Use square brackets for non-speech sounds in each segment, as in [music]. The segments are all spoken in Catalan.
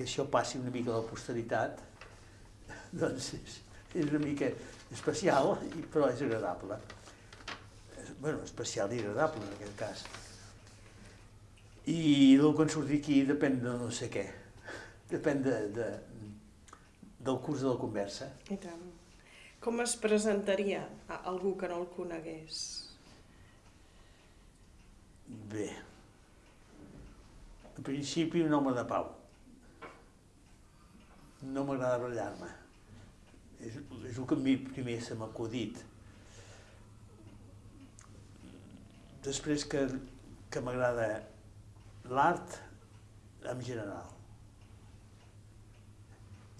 que això passi una mica a la posteritat, [laughs] doncs és, és una mica especial, però és agradable. És- bueno, especial i agradable en aquest cas. I el que en surti aquí depèn de no sé què. Depèn de, de, del curs de la conversa. I tant. Com es presentaria a algú que no el conegués? Bé. En principi, un home de pau. No m'agrada barallar-me. És, és el que a mi primer se m'ha acudit. Després que, que m'agrada l'art en general.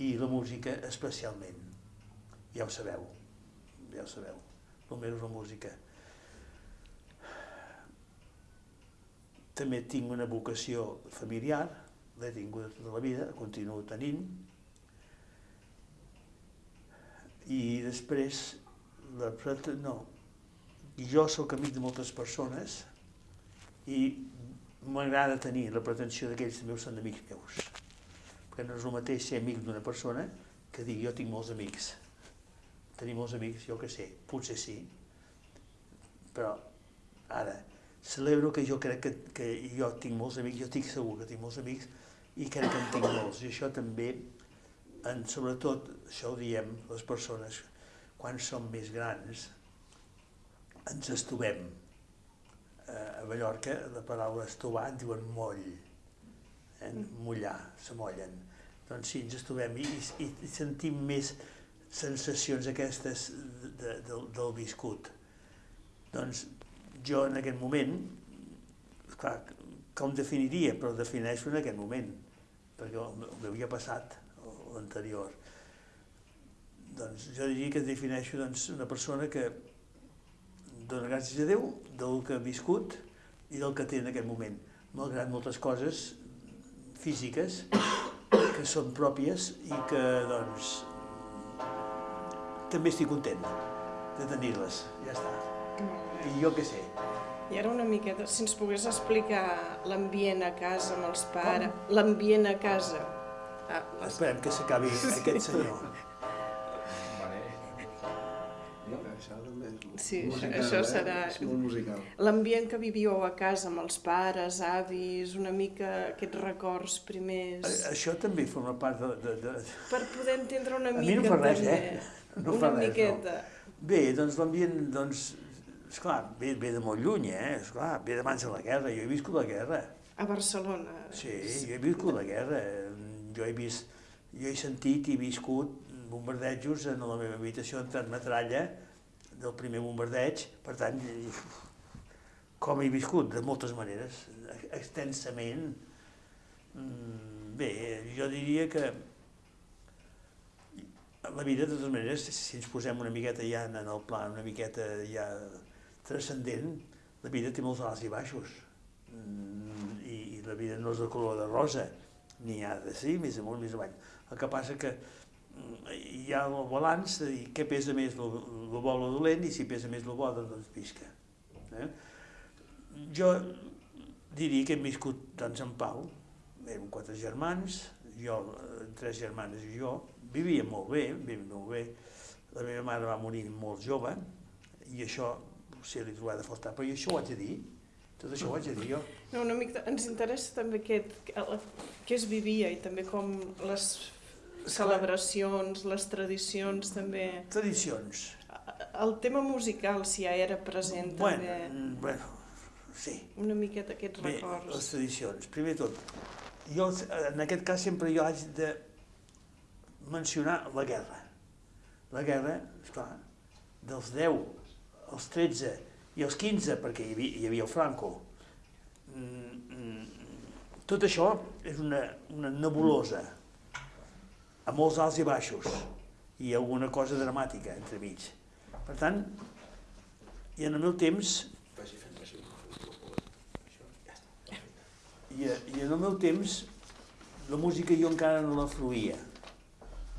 I la música especialment. Ja ho sabeu. Ja ho sabeu. El meu és la música. També tinc una vocació familiar, l'he tingut tota la vida, continuo tenint. I després, la, prete- no, jo sóc amic de moltes persones i m'agrada tenir la pretensió d'aquells també són amics meus. Perquè no és el mateix ser amic d'una persona que dir jo tinc molts amics. Tenir molts amics, jo que sé, potser sí, però ara, celebro que jo crec que, que jo tinc molts amics, jo estic segur que tinc molts amics i crec que en tinc molts. I això també, en, sobretot, això ho diem les persones, quan som més grans, ens estovem. Eh, a Mallorca la paraula estovar en diuen moll, eh? mullar, se mollen. Doncs sí, ens estovem i, i, i sentim més sensacions aquestes de, de, del, del viscut. Doncs jo en aquest moment, clar, com definiria? Però defineixo en aquest moment, perquè el el meu ja ha passat, l'anterior. Doncs jo diria que defineixo doncs, una persona que dona gràcies a Déu del que ha viscut i del que té en aquest moment, malgrat moltes coses físiques que són pròpies i que, doncs, també estic content de tenir-les, ja està. I jo què sé, I ara una miqueta, si ens pogués explicar l'ambient a casa amb els pares, l'ambient a casa. Ah, les... esperem que s'acabi aquest senyor. Vale. No, això Sí, musical, això eh? serà- És molt musical. L'ambient que vivíeu a casa amb els pares, avis, una mica aquests records primers, A- Això també forma part de... de, de... per poder entendre una A mica mi no fa res, també. eh? No una fa res, miqueta. Bé, doncs l'ambient, doncs, esclar, ve, ve de molt lluny, eh? Esclar, ve d'abans de la guerra, jo he viscut la guerra. A Barcelona. Sí, jo he viscut la guerra. Jo he vist, jo he sentit i viscut bombardejos en la meva habitació, entrat metralla del primer bombardeig, per tant, com he viscut? De moltes maneres, extensament. Mm, Bé, jo diria que la vida, de totes maneres, si ens posem una miqueta ja en el pla, una miqueta ja transcendent, la vida té molts alts i baixos. Mm, i la vida no és de color de rosa, n'hi ha de sí, més amunt, més avall. El que passa que mm, hi ha el balanç de dir què pesa més, el, el bo o el dolent, i si pesa més el bo, doncs visca. Eh? Jo diria que hem viscut doncs, en pau, érem quatre germans, jo, eh, tres germanes i jo, vivíem molt bé, vivíem molt bé. La meva mare va morir molt jove, i això potser li trobava de faltar, però jo això ho haig de dir, tot això ho haig de dir jo. No, una mica, ens interessa també aquest, què es vivia i també com les celebracions, les tradicions també. Tradicions. El tema musical, si ja era present Bueno, també, mm, bueno, sí. una miqueta aquests Bé, les records. tradicions. Primer tot, jo, en aquest cas sempre jo haig de mencionar la guerra. La guerra, esclar, dels 10 als 13 i als 15, perquè hi havia, hi havia el Franco. Mm, mm, Tot això és una, una nebulosa, amb molts alts i baixos, i alguna cosa dramàtica entremig. Per tant, i en el meu temps. I, I en el meu temps, la música jo encara no la fruïa.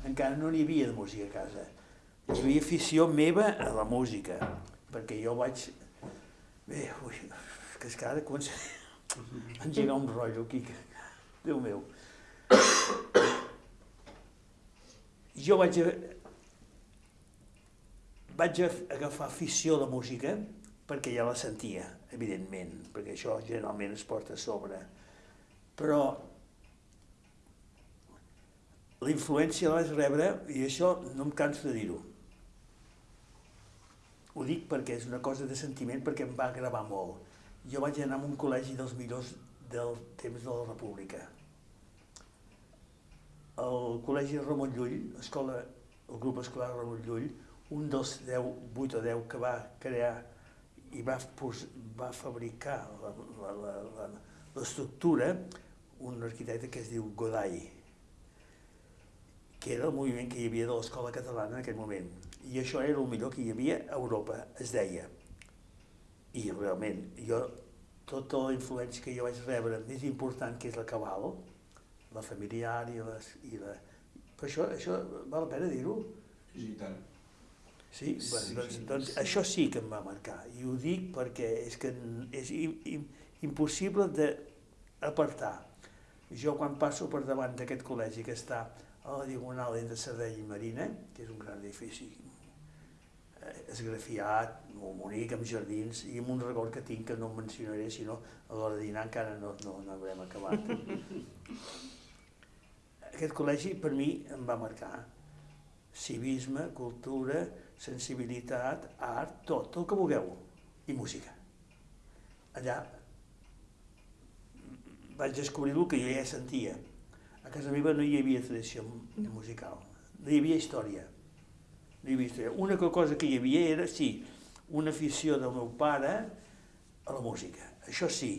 Encara no n'hi havia de música a casa. Hi havia afició meva a la música, perquè jo vaig... Bé, ui, que és que ara comença [laughs] a engegar un rotllo aquí, que... Déu meu. jo vaig, a, vaig a agafar afició a la música perquè ja la sentia, evidentment, perquè això generalment es porta a sobre. Però la influència la vaig rebre, i això no em canso de dir-ho. Ho dic perquè és una cosa de sentiment, perquè em va gravar molt. Jo vaig anar a un col·legi dels millors del temps de la República. El col·legi Ramon Llull, escola, el grup escolar Ramon Llull, un dels 10, 8 o 10 que va crear i va, pos, va fabricar l'estructura un arquitecte que es diu Godai, que era el moviment que hi havia de l'escola catalana en aquell moment. I això era el millor que hi havia a Europa, es deia. I realment, jo, tota la influència que jo vaig rebre més important, que és la cabal, la familiar i, les, i la... Però això, això val la pena dir-ho? Sí, i tant. Sí, Sí, bueno, doncs, sí, doncs sí. això sí que em va marcar. I ho dic perquè és que és im, im, impossible d'apartar. Jo quan passo per davant d'aquest col·legi que està a la diagonal entre Sardenya i Marina, que és un gran edifici eh, esgrafiat, molt bonic, amb jardins, i amb un record que tinc que no em mencionaré, sinó a l'hora de dinar encara no, no, no haurem acabat. [laughs] Aquest col·legi per mi em va marcar civisme, cultura, sensibilitat, art, tot, el que vulgueu, i música. Allà vaig descobrir el que jo ja sentia. Casa meva no hi havia tradició musical, no hi havia història. No hi havia història. Una cosa que hi havia era, sí, una afició del meu pare a la música. Això sí,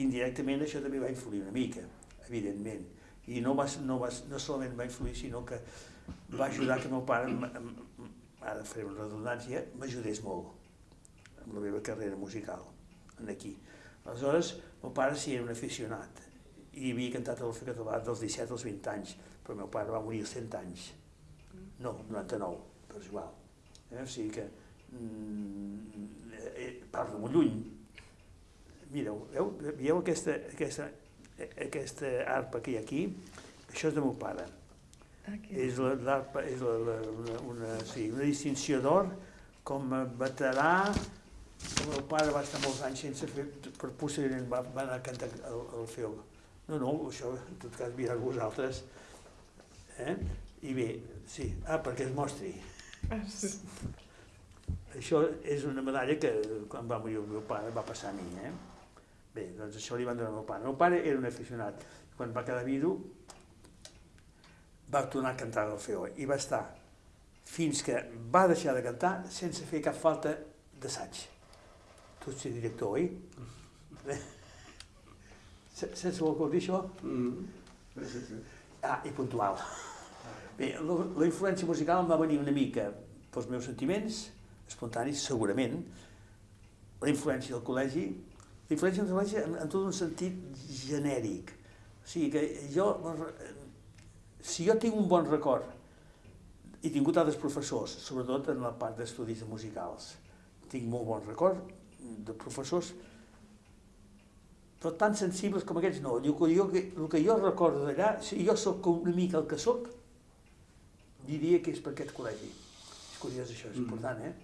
indirectament això també va influir una mica, evidentment. I no, va, no, va, no solament va influir, sinó que va ajudar que el meu pare, ara faré una redundància, m'ajudés molt amb la meva carrera musical, aquí. Aleshores, el meu pare sí era un aficionat i havia cantat a l'Orfe Català dels 17 als 20 anys, però el meu pare va morir als 100 anys. No, 99, però és igual. Eh? O sigui que mm, eh, parlo molt lluny. Mireu, veu, veieu aquesta, aquesta, eh, aquesta arpa que hi ha aquí? Això és de meu pare. Aquí. És la- l'arpa, és la, la, una, una, sí, una distinció d'or com a veterà. El meu pare va estar molts anys sense fer, per posteriorment va, va anar a cantar el, el feu. No, no, això en tot cas mireu vosaltres. Eh? I bé, sí, ah, perquè es mostri. Ah, sí. Això és una medalla que quan va morir el meu pare va passar a mi. Eh? Bé, doncs això li van donar al meu pare. El meu pare era un aficionat. Quan va quedar vidu va tornar a cantar el feo i va estar fins que va deixar de cantar sense fer cap falta d'assaig. Tu ets director, oi? [laughs] Eh? Se- Sense vol dir això? Mm. Sí, sí, sí. Ah, i puntual. Bé, la, la influència musical em va venir una mica pels meus sentiments, espontanis, segurament, la influència del col·legi, la influència del col·legi en, en tot un sentit genèric. O sigui que jo, si jo tinc un bon record, he tingut altres professors, sobretot en la part d'estudis musicals, tinc molt bon record de professors, però tan sensibles com aquests no. El que jo, el que jo recordo d'allà, si jo sóc una mica el que sóc, diria que és per aquest col·legi. És curiós això, és Mm. important, eh?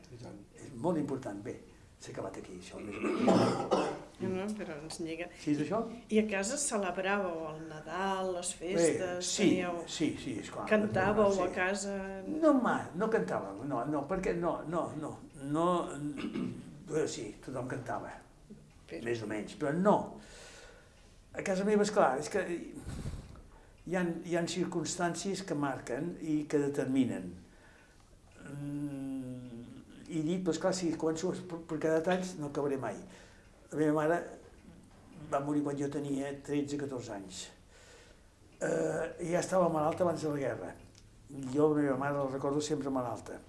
És molt important. Bé, s'ha acabat aquí, això. més o menys. [coughs] No, però ens lliga. Sí, és això? I a casa celebràveu el Nadal, les Bé, festes, sí, teníeu... sí, sí, esclar. Cantàveu sí. a casa... No, ma, no cantàvem, no, no, perquè no, no, no, no, no [clears throat] sí, tothom cantava, Però... més o menys, però no. A casa meva, esclar, és que hi ha, hi ha circumstàncies que marquen i que determinen. Mm, I dic, doncs clar, si començo per, cada detalls no acabaré mai. La meva mare va morir quan jo tenia 13-14 anys. Eh, ja estava malalta abans de la guerra. Jo la meva mare la recordo sempre malalta.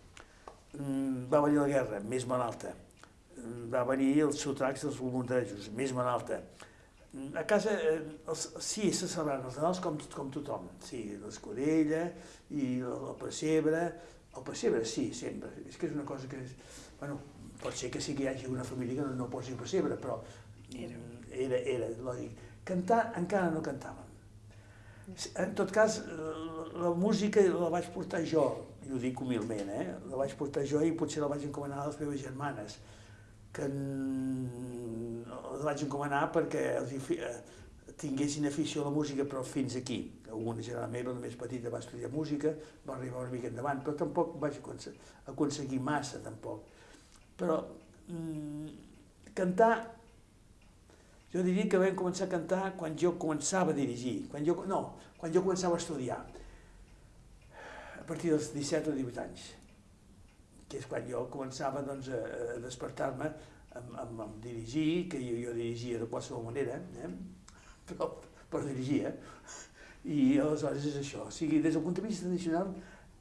Mm, va venir la guerra, més malalta. Mm, Va venir els sotracs dels bombardejos, més malalta. A casa, eh, els, sí, se celebraven els Nadals com, com tothom. Sí, l'escudella i el, el pessebre. El pessebre, sí, sempre. És que és una cosa que... És, bueno, pot ser que sí que hi hagi una família que no, no posi pessebre, però Era. era, era lògic. Cantar encara no cantàvem. En tot cas, la música la vaig portar jo, i ho dic humilment, eh? la vaig portar jo i potser la vaig encomanar a les meves germanes, que la vaig encomanar perquè els eh, tinguessin afició a la música, però fins aquí. Alguna germana meva, la més petita, va estudiar música, va arribar una mica endavant, però tampoc vaig aconse- aconseguir massa, tampoc. Però mm, cantar jo diria que vam començar a cantar quan jo començava a dirigir, quan jo, no, quan jo començava a estudiar, a partir dels 17 o 18 anys, que és quan jo començava doncs, a, a despertar-me amb, amb, amb dirigir, que jo, jo dirigia de qualsevol manera, eh? però, però dirigia, i aleshores és això. O sigui, des del punt de vista tradicional,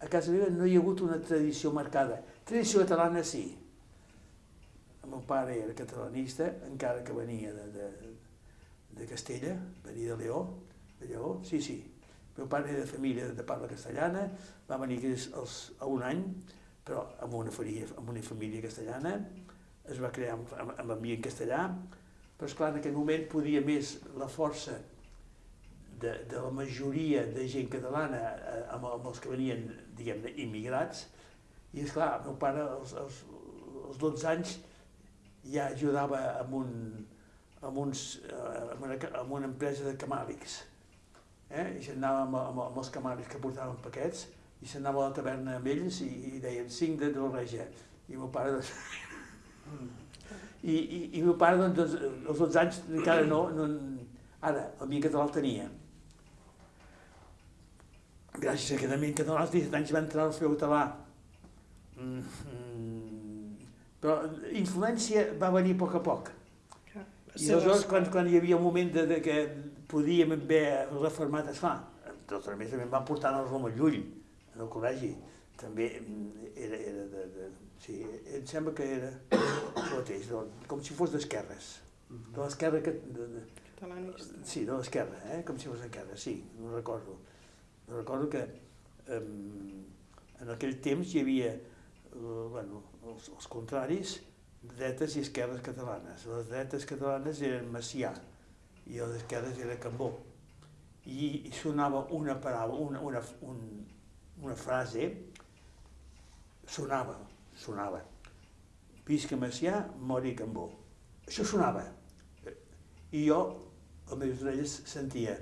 a casa meva no hi ha hagut una tradició marcada. Tradició catalana sí, el meu pare era catalanista, encara que venia de, de, de Castella, venia de Leó, de Lleó, sí, sí. El meu pare era de família de parla castellana, va venir als, a un any, però amb una, família, amb una família castellana, es va crear amb, amb, amb ambient castellà, però esclar, en aquell moment podia més la força de, de la majoria de gent catalana eh, amb, amb els que venien, diguem-ne, immigrats, i esclar, el meu pare als, als, als 12 anys ja ajudava amb, un, amb, uns, eh, amb, una, amb una empresa de camàlics. Eh? I s'anava amb, amb, amb els camàlics que portaven paquets i s'anava a la taverna amb ells i, i deien cinc de, regia. I el meu pare, doncs, [laughs] i, i, i el meu pare, doncs, als 12 anys encara no, no ara, el mi català el tenia. Gràcies a aquest amic català, als 17 anys va entrar al feu català. Mm, mm, però influència va venir a poc a poc. I aleshores, quan, quan hi havia un moment de, de que podíem haver reformat, esclar, tot a més també em van portar al Roma Llull, en el col·legi, també mm, era, era de, de, sí, em sembla que era el mateix, de, com si fos d'esquerres, de l'esquerra que, de, de, Catalanista. Sí, de l'esquerra, eh? com si fos d'esquerra, sí, no recordo. No recordo que um, en aquell temps hi havia uh, bueno, els, els contraris, dretes i esquerres catalanes. Les dretes catalanes eren Macià i les esquerres era Cambó. I, i sonava una paraula, una, una, un, una frase, sonava, sonava. Visca Macià, mori Cambó. Això sonava. I jo, a les orelles, sentia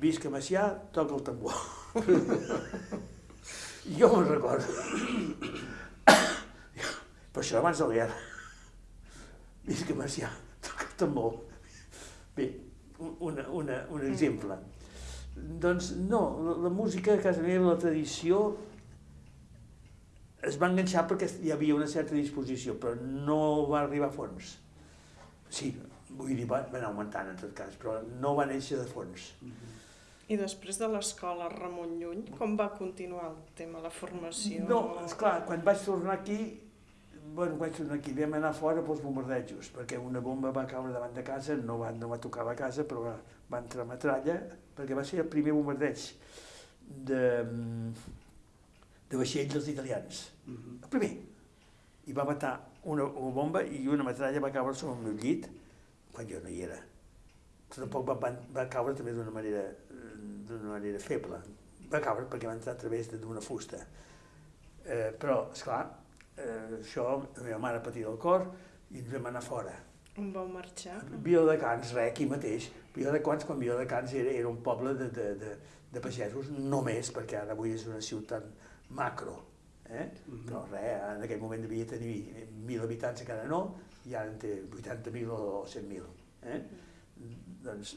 Visca Macià, toca el tambor. [laughs] jo me'n recordo. Però això abans de la guerra. Visca Macià, toca el tambor. Bé, una, una, un exemple. Doncs no, la, la música a casa meva, la tradició, es va enganxar perquè hi havia una certa disposició, però no va arribar a fons. Sí, vull dir, va, va anar augmentant en tot cas, però no va néixer de fons. I després de l'escola Ramon Llull, com va continuar el tema, la formació? No, esclar, quan vaig tornar aquí, bueno, vaig tornar aquí, vam anar fora pels bombardejos, perquè una bomba va caure davant de casa, no va, no va tocar la casa, però va, va entrar metralla, perquè va ser el primer bombardeig de, de vaixells dels italians, el primer. I va matar una, una bomba i una metralla va caure sobre el meu llit quan jo no hi era. Tampoc va, va, va caure també d'una manera, d'una manera feble. Va caure perquè va entrar a través d'una fusta. Eh, però, esclar, eh, això, la meva mare patia del cor i ens vam anar fora. On vau marxar? Viladecans, res, aquí mateix. Viladecans, quan Viladecans era, era un poble de, de, de, de pagesos, només, perquè ara avui és una ciutat macro. Eh? Però res, en aquell moment devia tenir 1.000 habitants, encara no, i ara en té 80.000 o 100.000. Eh? Doncs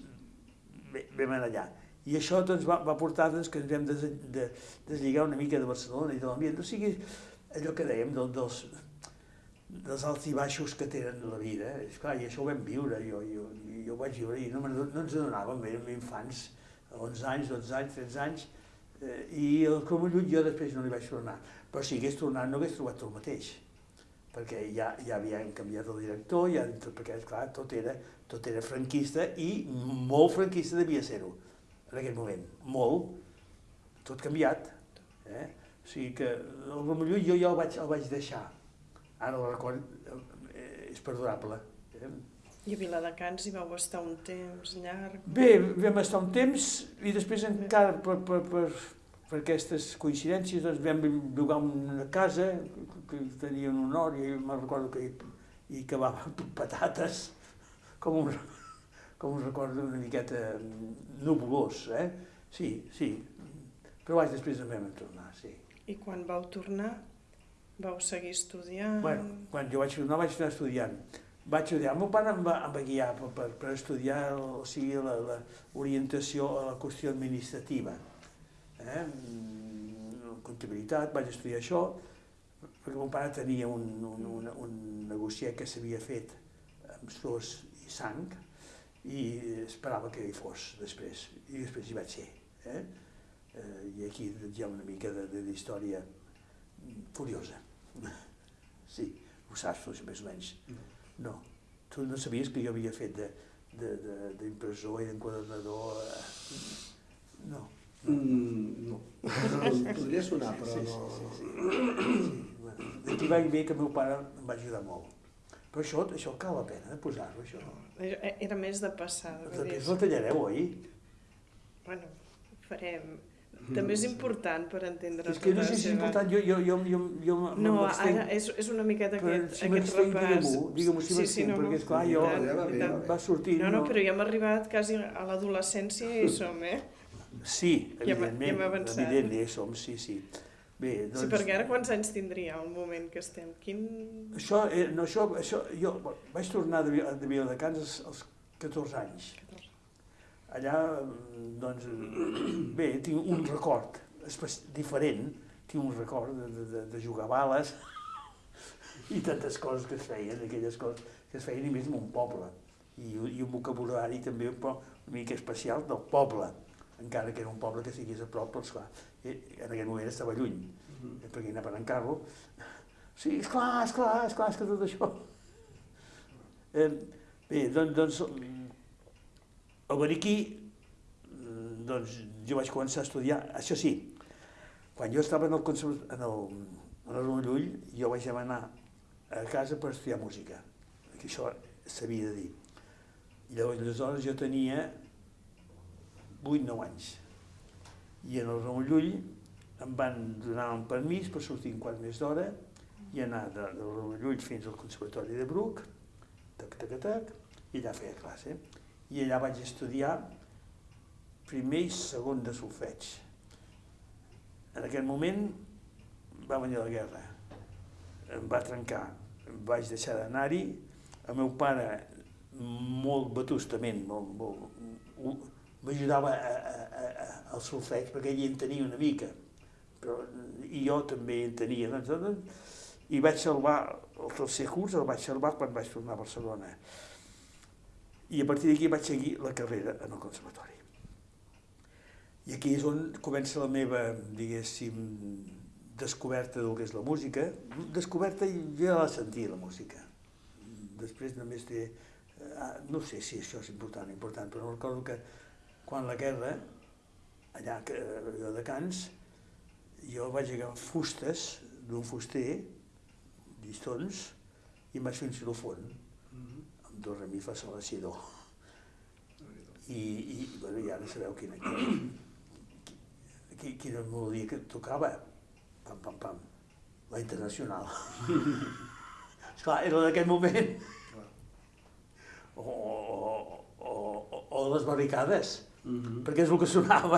bé, vam anar allà. I això doncs, va, va portar doncs, que ens vam des, de, deslligar una mica de Barcelona i de l'ambient. O sigui, allò que dèiem del, dels, dels alts i baixos que tenen la vida. Eh? Esclar, I això ho vam viure, jo, jo, jo ho vaig viure i no, no ens adonàvem, érem infants, 11 anys, 12 anys, 13 anys, eh, i el Comollut jo després no li vaig tornar. Però si hagués tornat no hagués trobat el mateix, perquè ja, ja havien canviat el director, ja, perquè esclar, tot era, tot era franquista i molt franquista devia ser-ho en aquell moment, molt, tot canviat. Eh? O sigui que el Romelló jo ja el vaig, el vaig deixar. Ara el record eh, és perdurable. Eh? I a Viladecans hi vau estar un temps llarg. Bé, vam estar un temps i després encara per, per, per, per aquestes coincidències doncs vam llogar una casa que tenia un honor i me'n recordo que hi, hi cavava patates com un, com un record una miqueta nuvolós, eh? Sí, sí, però vaig després en vam tornar, sí. I quan vau tornar, vau seguir estudiant? Bueno, quan jo vaig tornar vaig anar estudiant. Vaig estudiar, el meu pare em va, em va guiar per, per, per estudiar o sigui, la, la orientació a la qüestió administrativa. Eh? Mm, Comptabilitat, vaig estudiar això, perquè meu pare tenia un, un, un, un negociat que s'havia fet amb sos i sang i esperava que hi fos després, i després hi vaig ser. Eh? Eh, I aquí hi ha una mica d'història curiosa. Sí, ho saps, més o menys. No, tu no sabies que jo havia fet de, de, de, d'impressor i d'enquadernador? eh? No. Mm, no. Podria sonar, però sí, no... sí, sí, sí. sí. Bueno, D'aquí va bé que el meu pare em va ajudar molt. Però això, això cal la pena de posar-ho, això. Era més de passada. vull dir, Després la tallareu, oi? Bueno, ho farem. També és important per entendre És que no tota sé si és important, jo, jo, jo, jo, jo No, ara és, és una miqueta Però aquest, si aquest repàs. digue-m'ho, digue-m'ho si m'abstenc, perquè esclar, jo- Ja va i bé, tant. ja va Va sortir... No, no, però ja hem arribat quasi a l'adolescència i som, eh? Sí, Ja evidentment, ja hem avançat. evident, ja hi som, sí, sí. Bé, doncs... Sí, perquè ara quants anys tindria el moment que estem? Quin... Això, eh, no, això, això, jo vaig tornar de, de Viladecans als, als 14 anys. Allà, mm, doncs, bé, tinc un record diferent, tinc un record de, de, de, jugar bales [laughs] i tantes coses que es feien, aquelles coses que es feien i més en un poble. I, i un vocabulari també un poc, una mica especial del poble, encara que era un poble que sigués a prop, però esclar, eh, en aquell moment estava lluny, Mhm. eh, perquè anaven en carro. Sí, esclar, esclar, esclar, és que tot això. Eh, bé, doncs, doncs aquí, mm, doncs jo vaig començar a estudiar, això sí, quan jo estava en el, conserv- en el, en el Llull, jo vaig demanar a casa per estudiar música, que això s'havia de dir. Llavors, aleshores jo tenia 8-9 anys. I en el Ramon Llull em van donar un permís per sortir un quart més d'hora i anar de, del Ramon Llull fins al Conservatori de Bruc, tac, tac, tac, i allà feia classe. I allà vaig estudiar primer i segon de solfeig. En aquell moment va venir la guerra, em va trencar, vaig deixar d'anar-hi, el meu pare molt vetustament, molt, m'ajudava al solfeig perquè ell en tenia una mica, però, i jo també en tenia, doncs, doncs, i vaig salvar el tercer curs, el vaig salvar quan vaig tornar a Barcelona. I a partir d'aquí vaig seguir la carrera en el conservatori. I aquí és on comença la meva, diguéssim, descoberta del que és la música. Descoberta i ja la sentia, la música. Després només té... eh, No sé si això és important o important, però recordo que quan la guerra, allà allò de Cans, jo vaig agafar fustes d'un fuster, llistons, i em vaig fer un xilofon, do, re, mi, fa, sol, la, si, do. I, i, bueno, i ara sabeu quina, quina, quina melodia que tocava. Pam, pam, pam. La internacional. [laughs] Esclar, era d'aquell moment. O, o, o, o, les barricades, Mhm. perquè és el que sonava.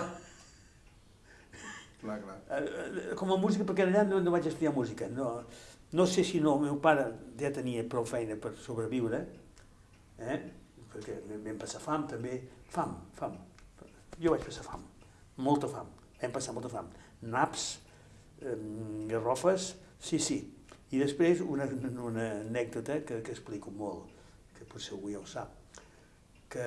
Clar, clar. Eh, eh, com a música, perquè allà no, no vaig estudiar música. No, no sé si no, el meu pare ja tenia prou feina per sobreviure, eh? perquè vam passar fam també. Fam, fam. Jo vaig passar fam, molta fam. Vam passar molta fam. Naps, eh, garrofes, sí, sí. I després una, una anècdota que, que explico molt, que potser algú ja ho sap, que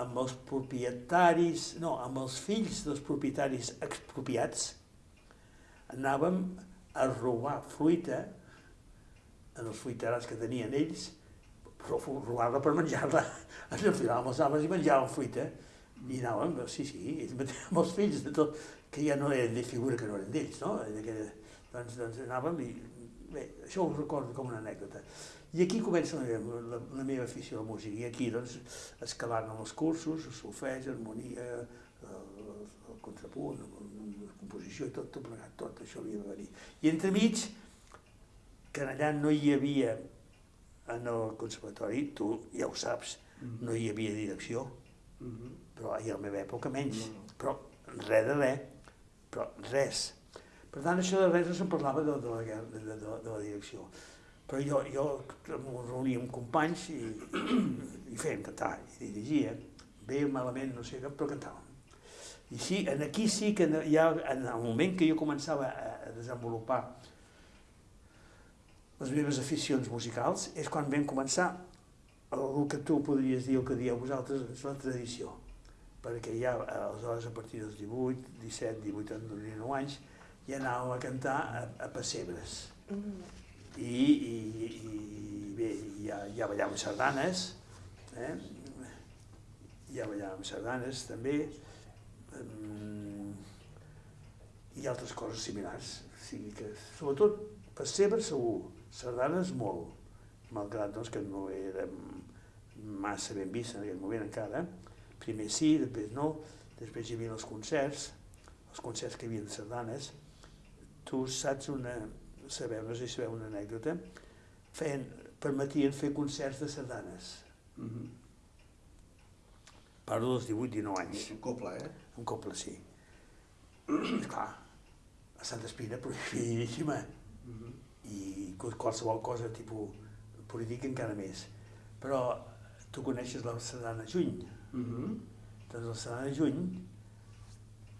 amb els propietaris, no, amb els fills dels propietaris expropiats, anàvem a robar fruita en els fruiterats que tenien ells, però robar-la per menjar-la. Ens enfilàvem els arbres i menjàvem fruita. I anàvem, sí, sí, mateixos, amb els fills de tot, que ja no eren de figura que no eren d'ells, no? Que, doncs, doncs anàvem i bé, això ho recordo com una anècdota. I aquí comença la meva, la, la meva afició a la música. I aquí, doncs, escalant amb els cursos, el solfeig, harmonia, el, el contrapunt, la composició i tot, tot plegat, tot això havia de venir. I entremig, que allà no hi havia, en el conservatori, tu ja ho saps, no hi havia direcció, Mhm. però ahir a la meva època menys, No, no. però res de res, però res. Per tant, això de res no se'n parlava de, de, la, de, de, de, la direcció. Però jo, jo em reunia amb companys i, i fèiem cantar, i dirigia, bé o malament, no sé què, però cantàvem. I sí, en aquí sí que ja, en el moment que jo començava a, a desenvolupar les meves aficions musicals, és quan vam començar el que tu podries dir, el que dieu vosaltres, és la tradició. Perquè ja, aleshores, a partir dels 18, 17, 18, 19 anys, ja anàvem a cantar a, a pessebres. Mm. I, i, i bé, ja, ja ballàvem sardanes, eh? ja ballàvem sardanes també, um, i altres coses similars. O sigui que, sobretot, pessebres segur, sardanes molt, malgrat doncs, que no érem massa ben vist en aquell moment encara. Primer sí, després no, després hi havia els concerts, els concerts que hi havia de sardanes. Tu saps una, sabeu, no sé si sabeu una anècdota, feien, permetien fer concerts de sardanes. Mhm. Parlo dels 18-19 anys, Un coble, eh? un coble sí. Esclar, a Santa Espina prohibidíssima Mhm i qualsevol cosa tipus polític encara més. Però tu coneixes la Sardana Juny. Mm -hmm. Doncs la Sardana Juny,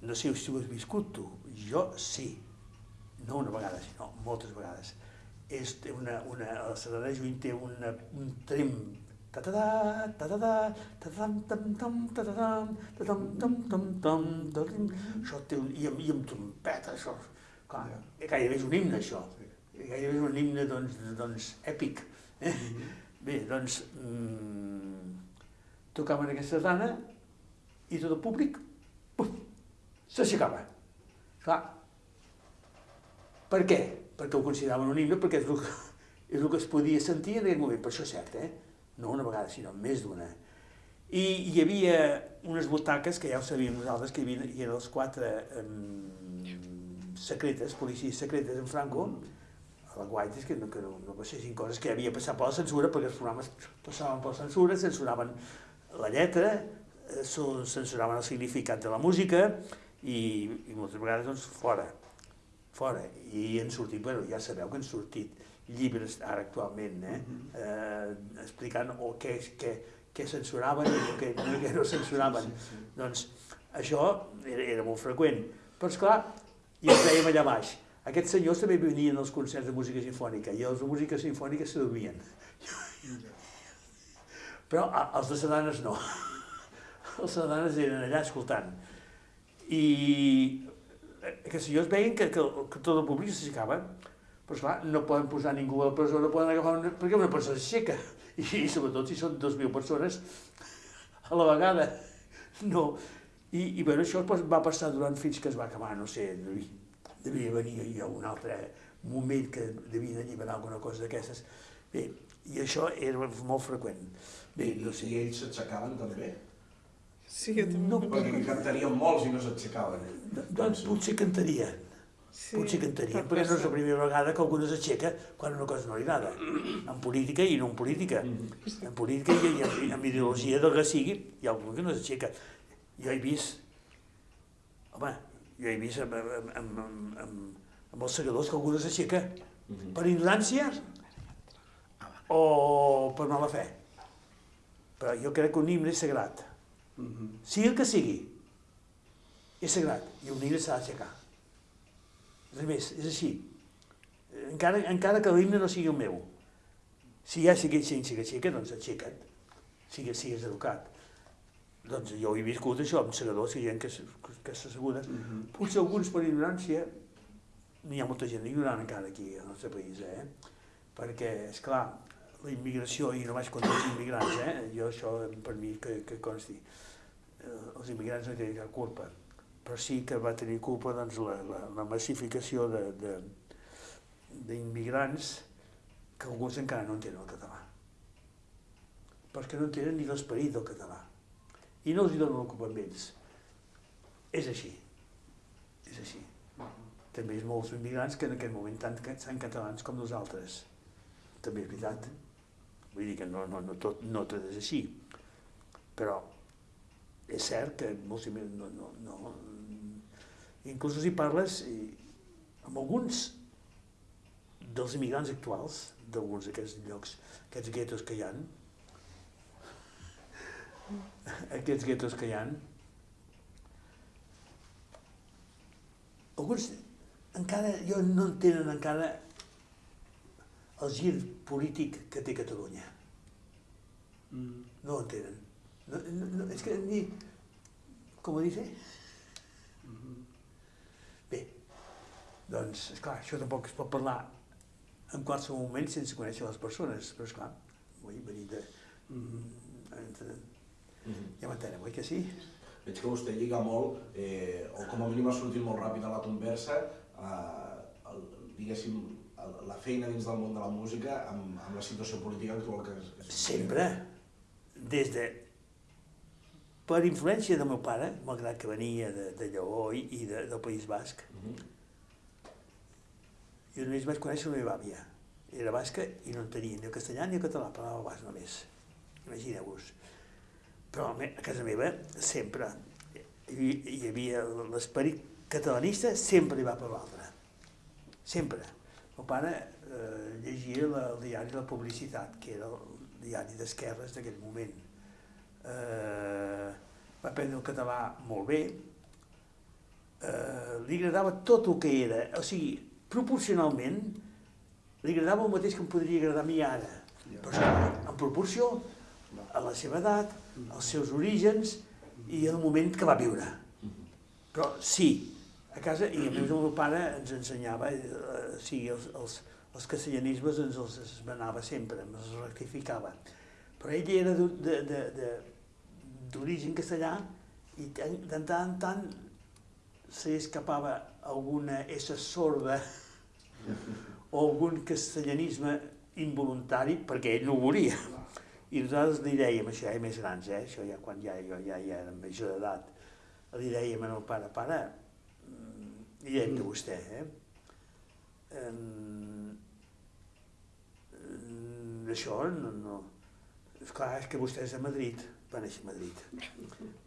no sé si ho has viscut tu, jo sí, no una vegada, sinó moltes vegades. És una, una, la Serrana Juny té una, un trem ta-ta-da, ta-ta-da, ta-tam, tam, tam, ta-ta-tam, ta-tam, tam, tam, tam, ta-tam, això té un... i amb, i amb trompeta, això, clar, gairebé és un himne, això gairebé és un himne doncs, doncs èpic eh? bé, doncs mm, tocaven aquesta sardana i tot el públic s'aixecava clar per què? perquè ho consideraven un himne perquè és el, que, és el que es podia sentir en aquell moment, per això és cert, eh? no una vegada, sinó més d'una. I hi havia unes butaques, que ja ho sabíem nosaltres, que hi havia, hi eren els quatre um, secretes, policies secretes en Franco, a la Guaites, que no, que no, no passessin coses que havia passat per la censura, perquè els programes passaven per la censura, censuraven la lletra, eh, censuraven el significat de la música i, i moltes vegades doncs, fora, fora. I han sortit, bueno, ja sabeu que han sortit llibres ara actualment, eh? eh explicant o què, què, què censuraven i què, no, què no censuraven. Doncs això era, era molt freqüent. Però, esclar, i ens dèiem allà baix, aquests senyors també venien als concerts de música sinfònica i els de música sinfònica se dormien. Però els de sardanes no. Els sardanes eren allà escoltant. I aquests senyors veien que, que, que tot el públic s'aixecava, però esclar, no poden posar ningú a la presó, no poden agafar una, perquè una persona s'aixeca. I, I sobretot si són 2.000 persones a la vegada. No. I, i bueno, això va passar durant fins que es va acabar, no sé, devia, venir ja un altre moment que devien alliberar alguna cosa d'aquestes. Bé, i això era molt freqüent. Bé, no sé. I ells s'aixecaven també? Sí, jo també. No, Perquè cantarien molts i no s'aixecaven. Doncs potser cantaria, Sí, potser cantaria, pot perquè no és la primera vegada que algú s'aixeca quan una cosa no li agrada. En política i no en política. En política i, i en, en ideologia del que sigui, hi ha algú que no s'aixeca. Jo he vist, home, jo he vist amb, amb, amb, amb, amb, amb els segadors que algú s'aixeca per ignorància o per mala fe. Però jo crec que un himne és sagrat. Mhm. sigui el que sigui, és sagrat i un himne s'ha d'aixecar. Res més, és així. Encara, encara que l'himne no sigui el meu. Si hi ha sigui gent que aixeca, doncs aixeca't. Sigues, sigues educat. Doncs jo he viscut això amb segadors i gent que, que s'assegura. Mhm. Potser alguns per ignorància, n'hi ha molta gent ignorant encara aquí al nostre país, eh? Perquè, és clar, la immigració, i no vaig contra els immigrants, eh? Jo això, per mi, que, que consti, eh, els immigrants no hi tenen cap culpa, però sí que va tenir culpa doncs, la, la, la massificació de, de, d'immigrants que alguns encara no entenen el català. Perquè no entenen ni l'esperit del català. I no els hi donen ells. És així. És així. També és molts immigrants que en aquest moment tant són catalans com nosaltres. També és veritat. Vull dir que no, no, no, tot, no tot és així. Però és cert que molts immigrants no, no, no, inclús si parles i, amb alguns dels immigrants actuals, d'alguns d'aquests llocs, aquests guetos que hi han, aquests guetos que hi han, alguns encara, jo no entenen encara el gir polític que té Catalunya. Mm. No ho entenen. No, no, no, és que ni... Com ho dice? Mhm. Bé, doncs, esclar, això tampoc es pot parlar en qualsevol moment sense conèixer les persones, però esclar, vull venir de... Entre- Mhm. Ja m'entenen, oi que sí? Veig que vostè lliga molt, eh, o com a mínim ha sortit molt ràpid a la conversa, eh, el, diguéssim, el, la feina dins del món de la música amb, amb la situació política actual que es, que Sempre, des de... Per influència del meu pare, malgrat que venia de, de Lleó i, i de, del País Basc, Mhm. jo només vaig conèixer la meva àvia. Era basca i no entenia ni el castellà ni el català, parlava basc només. Imagineu-vos. Però a casa meva sempre hi, hi havia l'esperit catalanista, sempre hi va per l'altre. Sempre. El pare eh, llegia la, el diari La Publicitat, que era el diari d'esquerres d'aquell moment. Eh, va aprendre el català molt bé, eh, li agradava tot el que era, o sigui, proporcionalment, li agradava el mateix que em podria agradar a mi ara, però en proporció a la seva edat, als seus orígens i al moment que va viure. Però sí, a casa, i a més el meu pare ens ensenyava, eh, sí, els, els, els castellanismes ens els esmenava sempre, ens els rectificava. Però ell era d'origen castellà i de tant en tant se escapava alguna essa sorda o algun castellanisme involuntari perquè ell no ho volia. I nosaltres li dèiem, això ja més grans, eh? això ja quan ja, jo ja, ja era major d'edat, li dèiem al meu pare, pare, mm, li dèiem de vostè, eh? Em, això no, no... Esclar, és que vostè és de Madrid, va néixer a Madrid.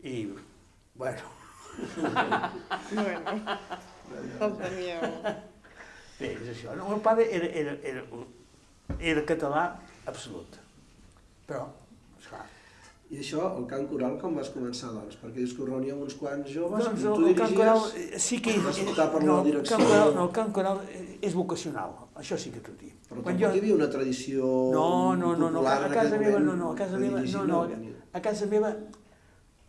I, bueno, Bueno, bé, és això. No, el meu pare era, era, era, era català absolut. Però, esclar, I això, el cant coral, com vas començar, doncs? Perquè dius que us reuníeu uns quants joves doncs el, tu el cant dirigies... coral eh, sí que vas optar per no, la el direcció. cant coral, no, el cant coral és vocacional, això sí que t'ho dic. Però Quan tampoc hi havia una tradició No, no, no, no, a casa meva no, no, a casa meva no, no, a casa meva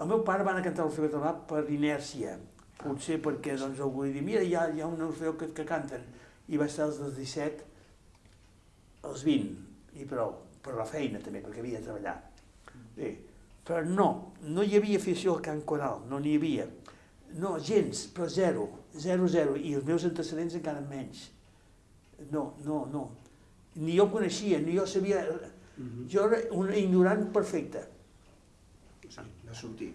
el meu pare va anar a cantar l'Orfeo català per inèrcia, potser perquè doncs algú li dir, mira, hi ha, hi ha un Orfeo que, que canten, i va estar dels 17 als 20, i prou, per la feina també, perquè havia de treballar. Bé, però no, no hi havia afició al cant coral, no n'hi havia. No, gens, però zero, zero, zero, i els meus antecedents encara menys. No, no, no. Ni jo coneixia, ni jo sabia... Mhm. Jo era un ignorant perfecte. Sí, va sortir.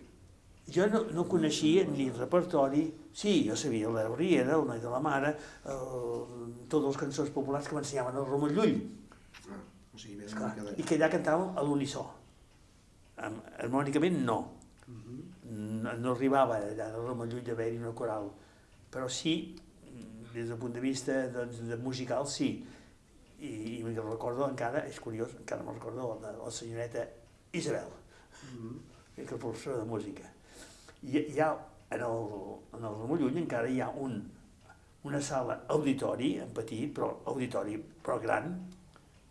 Jo no, no coneixia ni el repertori, sí, jo sabia la Riera, el Noi de la Mare, el, totes les cançons populars que m'ensenyaven el Romeu Llull, o sigui, més esclar, de... i que allà cantàvem a l'unissó. Am- Harmònicament no, Mhm. no, no arribava allà al Romeu Llull d'haver-hi una coral, però sí, des del punt de vista doncs, de musical, sí. I, i me'n recordo encara, és curiós, encara me'n recordo la, la senyoreta Isabel, Mhm. que és la professora de música. I hi ha, en el, en el Ramon Llull encara hi ha un, una sala auditori, en petit, però auditori, però gran,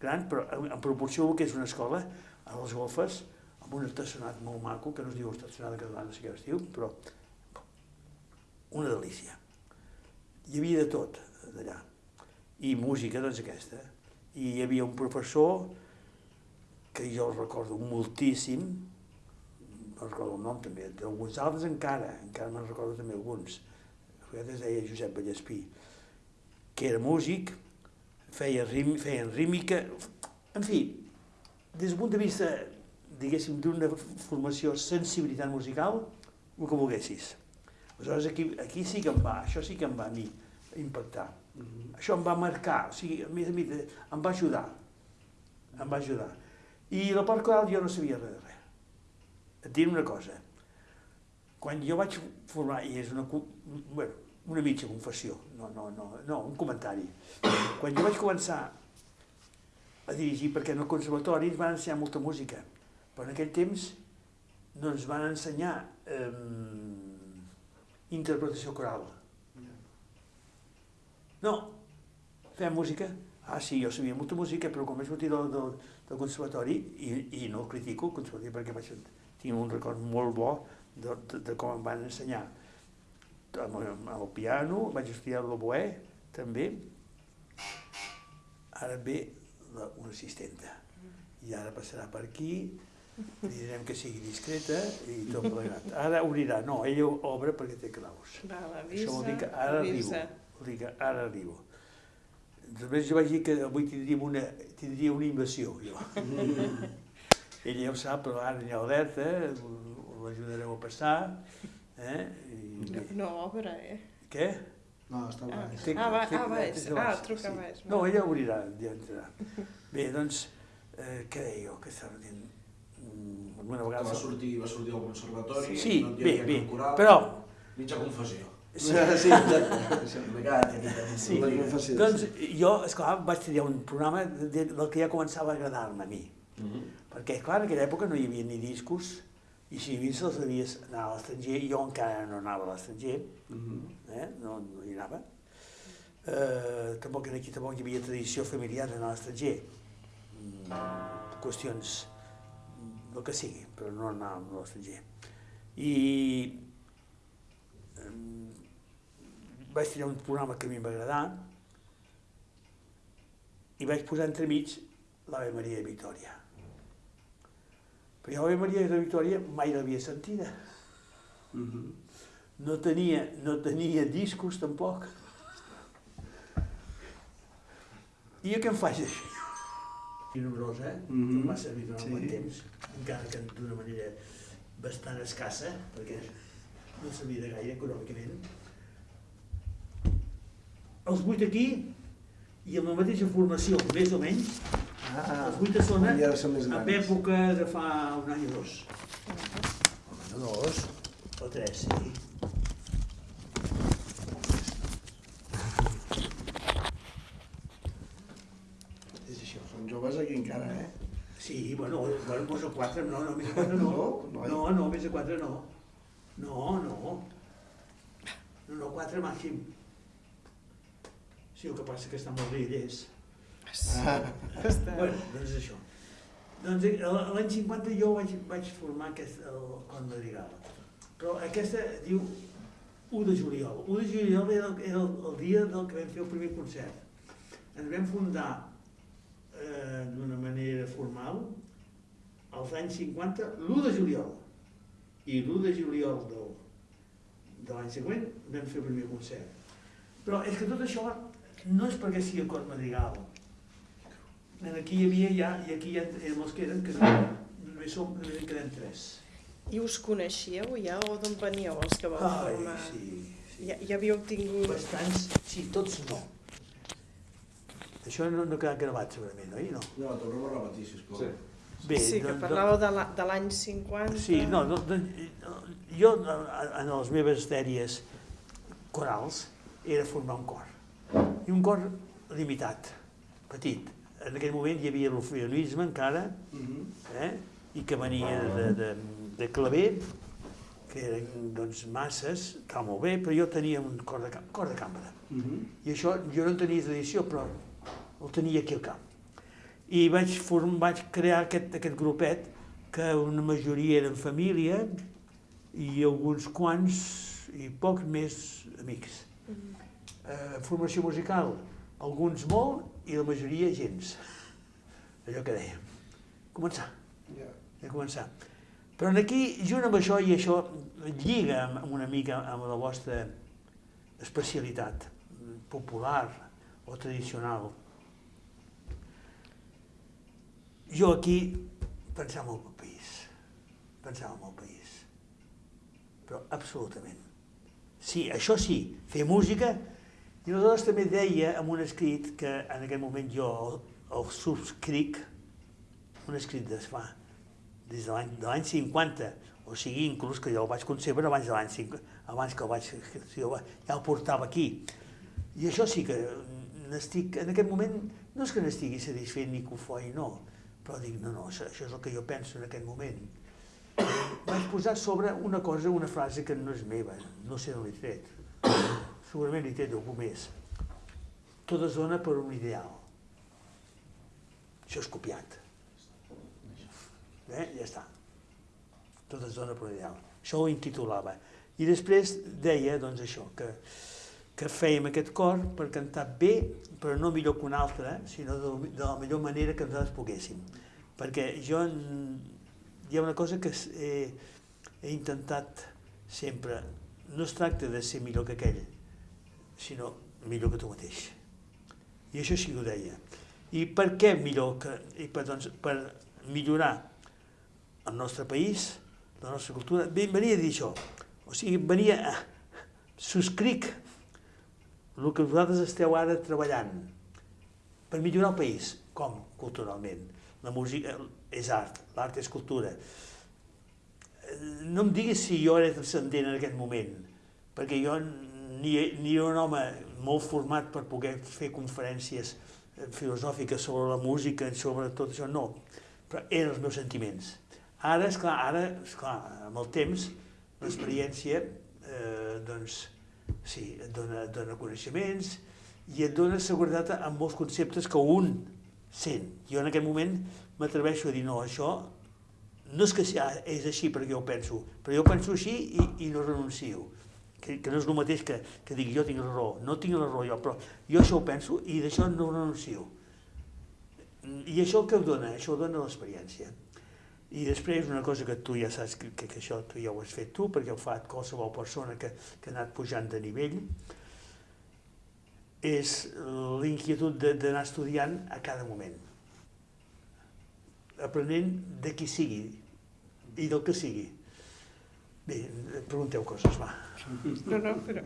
gran, però en, en proporció que és una escola, a les golfes, amb un estacionat molt maco, que no es diu català, no sé què es diu, però una delícia. Hi havia de tot, d'allà. I música, doncs aquesta. I hi havia un professor que jo el recordo moltíssim, no recordo el nom també, d'alguns altres encara, encara me'n recordo també alguns. A vegades es deia Josep Vallespí, que era músic, feia rim, feien rímica, en fi, des del punt de vista, diguéssim, d'una formació sensibilitat musical, el que volguessis. Aleshores, aquí, aquí sí que em va, això sí que em va a mi impactar. Mhm. Això em va marcar, o sigui, a més a més, em va ajudar. Em va ajudar. I la part coral jo no sabia res de res. Et diré una cosa. Quan jo vaig formar, i és una, bueno, una mitja confessió, no, no, no, no, un comentari. Quan jo vaig començar a dirigir, perquè en el conservatori ens van ensenyar molta música, però en aquell temps no ens van ensenyar eh, interpretació coral. No, fem música. Ah, sí, jo sabia molta música, però quan vaig sortir del, del, del conservatori, i, i no el critico, el conservatori, perquè vaig, tinc un record molt bo de, de, de com em van ensenyar amb, amb el piano, vaig estudiar l'oboè, també. Ara ve la, una assistenta. I ara passarà per aquí, li direm que sigui discreta i tot plegat. Ara obrirà, no, ella obre perquè té claus. Val, Això vol dir que avisa, ara arribo. avisa. Vol dir que ara arribo. Després jo vaig dir que avui tindríem una, tindria una invasió, jo. Ella ja ho sap, però ara n'hi ha alerta, l'ajudareu a passar. Eh? I, No, obre, eh? Què? No, està Ah, baix. Té- ah, va, té- ah, baix. Ah, baix, truca sí. baix. No, ella obrirà, ja entrarà. [laughs] Bé, doncs, eh, què deia jo? Que estava dient? Mm, Alguna Que vegada... va sortir, va sortir del conservatori, Sí, no hi bé, havia bé, coral, però... mitja confessió. Sí, [laughs] sí. Sí. Confessió. Doncs jo, esclar, vaig triar un programa de- del que ja començava a agradar-me a mi. Mhm. Perquè, clar, en aquella època no hi havia ni discos, i si hi havia se'ls devies anar a l'estranger, jo encara no anava a l'estranger, Mhm. eh? no, no hi anava. Eh, tampoc aquí tampoc hi havia tradició familiar d'anar a l'estranger. Mm, qüestions del que sigui, però no anàvem a l'estranger. I em, vaig triar un programa que a mi em va agradar i vaig posar entremig l'Ave Maria de Victòria. Però jo Maria de Victòria mai l'havia sentida. Mhm. No tenia, no tenia discos tampoc. I jo què em faig d'això? I nombrosa, eh? Mm -hmm. M'ha servit durant Sí. un temps, encara que d'una manera bastant escassa, perquè no sabia de gaire econòmicament. Els vuit aquí, i amb la mateixa formació, més o menys, Ah, els vuit a zona, ja són en època de fa un any o dos. Un any o dos, o tres, sí. És això. Són joves aquí encara, eh? Sí, bueno, bueno, doncs a quatre, no, no, més de quatre no. No? No, no, més de quatre no. No, no. No, no, quatre màxim. Sí, el que passa que està molt ell és. Ah. [laughs] Bueno, doncs això. Doncs eh, l'any 50 jo vaig, vaig formar aquest, el Con Madrigal. Però aquesta diu 1 de juliol. 1 de juliol era, el, era el, el dia del que vam fer el primer concert. Ens vam fundar eh, d'una manera formal als anys 50, l'1 de juliol. I l'1 de juliol del, de l'any següent vam fer el primer concert. Però és que tot això no és perquè sigui el Cor Madrigal. En aquí hi havia ja, i aquí ja érem els que eren, que no, només som, només en quedem tres. I us coneixíeu ja o d'on veníeu els que vau Ai, formar? sí, sí. Ja, ja havíeu tingut... Bastants, sí, tots no. Això no, no ha quedat gravat segurament, oi? No. No, tornem a repetir, sisplau. Sí. Bé, sí, que doncs- parlàveu de la- de l'any 50. Sí, no, no, no, jo en les meves dèries corals era formar un cor. I un cor limitat, petit. En aquell moment hi havia l'orfeonisme encara, Mhm. eh? i que venia de, de, de claver, que eren doncs, masses, estava molt bé, però jo tenia un cor de, cor de cambra. Mhm. I això jo no en tenia tradició, però el tenia aquí al camp. I vaig, form, vaig crear aquest, aquest grupet, que una majoria eren família i alguns quants i pocs més amics. Eh, formació musical, alguns molt i la majoria gens. Allò que dèiem. Començar Ja. de començar. Però en aquí, junt amb això, i això lliga amb, una mica amb la vostra especialitat popular o tradicional, jo aquí pensava molt pel país, pensava molt pel país, però absolutament. Sí, això sí, fer música, i aleshores també deia en un escrit que en aquest moment jo el, el subscric, un escrit de fa, des de l'any de l'any 50, o sigui, inclús que jo el vaig concebre abans de l'any 50, abans que el vaig, que jo ja el portava aquí. I això sí que n'estic, en aquest moment, no és que n'estigui satisfet ni cofoi, no, però dic, no, no, això és el que jo penso en aquest moment. Vaig posar sobre una cosa, una frase que no és meva, no sé d'on l'he tret. Segurament l'he tret d'algú més. Tot es dona per un ideal. Això és copiat. Eh? Ja està. Tot es dona per un ideal. Això ho intitulava. I després deia, doncs, això, que, que fèiem aquest cor per cantar bé, però no millor que un altre, sinó de, de la millor manera que nosaltres poguéssim. Perquè jo, hi ha una cosa que he, he intentat sempre, no es tracta de ser millor que aquell, sinó millor que tu mateix. I això sí que ho deia. I per què millor que... I per, doncs, per millorar el nostre país, la nostra cultura, venia a dir això. O sigui, venia a... Subscric el que vosaltres esteu ara treballant per millorar el país. Com? Culturalment. La música és art, l'art és cultura. No em diguis si jo era transcendent en aquest moment, perquè jo ni, ni era un home molt format per poder fer conferències filosòfiques sobre la música, sobre tot això, no. Però eren els meus sentiments. Ara, és clar, ara, esclar, amb el temps, l'experiència, eh, doncs, sí, et dona, et dona coneixements i et dona seguretat en molts conceptes que un sent. Jo en aquest moment m'atreveixo a dir, no, això no és que és així perquè jo ho penso, però jo penso així i, i no renuncio. Que, que no és el mateix que, que digui jo tinc la raó. No tinc la raó jo, però jo això ho penso i d'això no renuncio. I això que ho dona? Això ho dona l'experiència. I després una cosa que tu ja saps que, que, que això tu ja ho has fet tu, perquè ho fa qualsevol persona que, que ha anat pujant de nivell, és l'inquietud d'anar estudiant a cada moment. Aprenent de qui sigui i del que sigui. Bé, pregunteu coses, va. No, no, però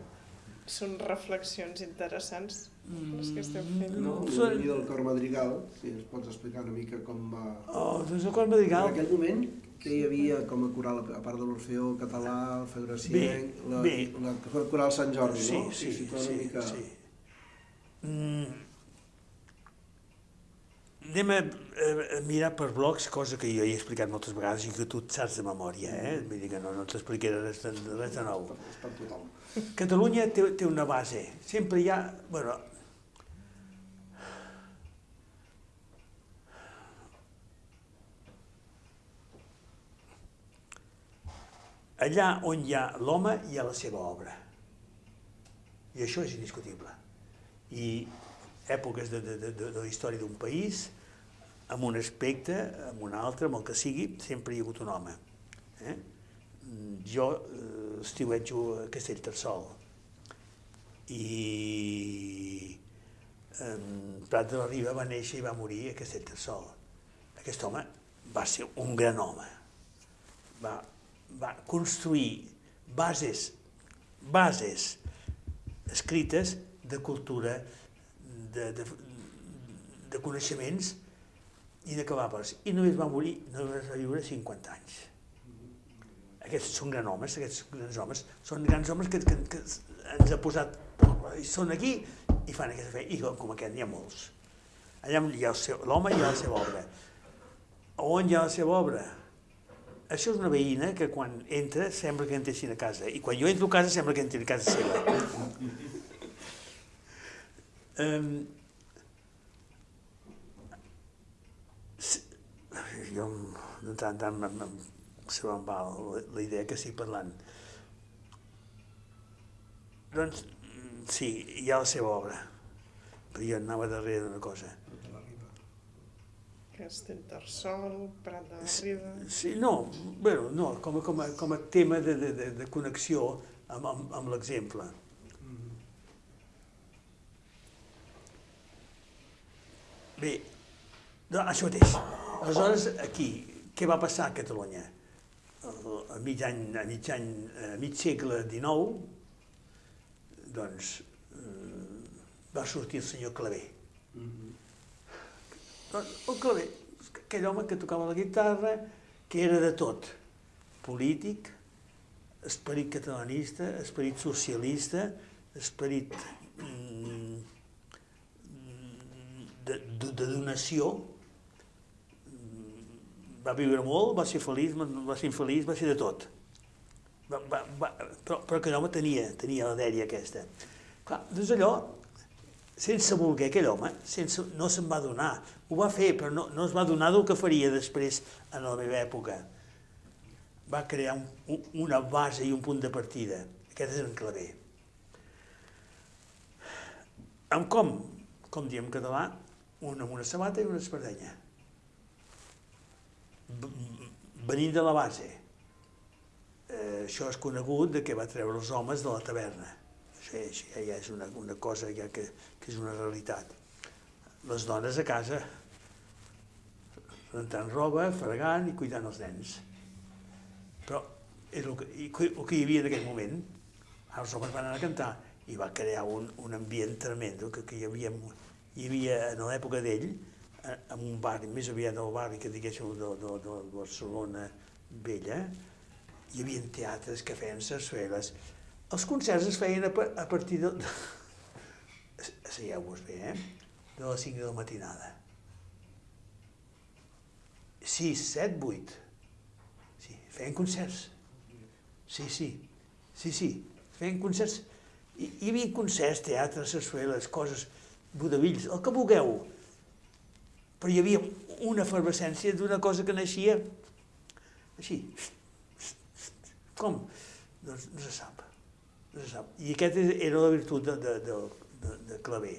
són reflexions interessants les que esteu fent. No, Són- i del cor madrigal, si ens pots explicar una mica com va... Oh, doncs el cor madrigal... En aquell moment, que hi havia com a coral, a part de l'Orfeó català, el Federacienc, la, bé. la, la coral Sant Jordi, Sí, no? sí, sí, una mica... sí. Mm. Anem a mirar per blocs, cosa que jo he explicat moltes vegades i que tu et saps de memòria, eh? Vull dir que no, no t'explicaré res, de- res de nou. [laughs] Catalunya té, té una base. Sempre hi ha... Bueno, allà on hi ha l'home hi ha la seva obra. I això és indiscutible. I èpoques de, de, de, de la història d'un país, amb un aspecte, amb un altre, amb el que sigui, sempre hi ha hagut un home. Eh? Jo eh, estiuetjo a Castellterçol i eh, Prat de la Riba va néixer i va morir a Castellterçol. Aquest home va ser un gran home. Va, va construir bases, bases escrites de cultura, de, de, de coneixements inacabables. I només va morir, només va viure 50 anys. Aquests són grans homes, aquests grans homes, són grans homes que, que, que ens ha posat, i són aquí i fan aquesta feina, i com, com aquest n'hi ha molts. Allà hi ha l'home i hi ha la seva obra. On hi ha la seva obra? Això és una veïna que quan entra sembla que entressin a casa, i quan jo entro a casa sembla que entri a casa seva. Um, jo de tant en tant em- em- se me'n va la, la idea que estic parlant. Doncs mm, sí, hi ha la seva obra, però jo anava darrere d'una cosa. Castellterçol, Prat de la Riba... Sí, no, bueno, no, com a, com a, com a tema de, de, de, de connexió amb, amb, amb l'exemple. Bé, no, això mateix. Aleshores, aquí, què va passar a Catalunya? A mig any, a mig any, a mig segle XIX, doncs, eh, va sortir el senyor Clavé. Doncs el Clavé, aquell home que tocava la guitarra, que era de tot, polític, esperit catalanista, esperit socialista, esperit mm, de, de, de donació, va viure molt, va ser feliç, va ser infeliç, va ser de tot. Va, va, va, però, però aquell home tenia, tenia la dèria aquesta. Clar, doncs allò, sense voler aquell home, sense, no se'n va donar. Ho va fer, però no, no es va donar del que faria després en la meva època. Va crear un, un, una base i un punt de partida. Aquest és en claver. Amb com? Com diem en català, un amb una sabata i una espardenya venint de la base. Eh, això és conegut de que va treure els homes de la taverna. Això, això ja és una, una cosa ja que, que és una realitat. Les dones a casa, rentant roba, fregant i cuidant els nens. Però és el que, el que hi havia en aquell moment. Els homes van anar a cantar i va crear un, un ambient tremendo que, que hi havia, hi havia en l'època d'ell, en un barri, més aviat del barri que diguéssim de, de, de Barcelona vella, hi havia teatres que feien sarsueles. Els concerts es feien a, a partir de... Asseieu-vos [laughs] bé, eh? De les 5 de la matinada. 6, 7, 8. Sí, feien concerts. Sí, sí, sí, sí, feien concerts. Hi, hi havia concerts, teatres, sarsueles, coses, vodavills, el que vulgueu però hi havia una efervescència d'una cosa que naixia així. Com? Doncs no se sap. No se sap. I aquesta era la virtut de, de, de, de, de Clavé.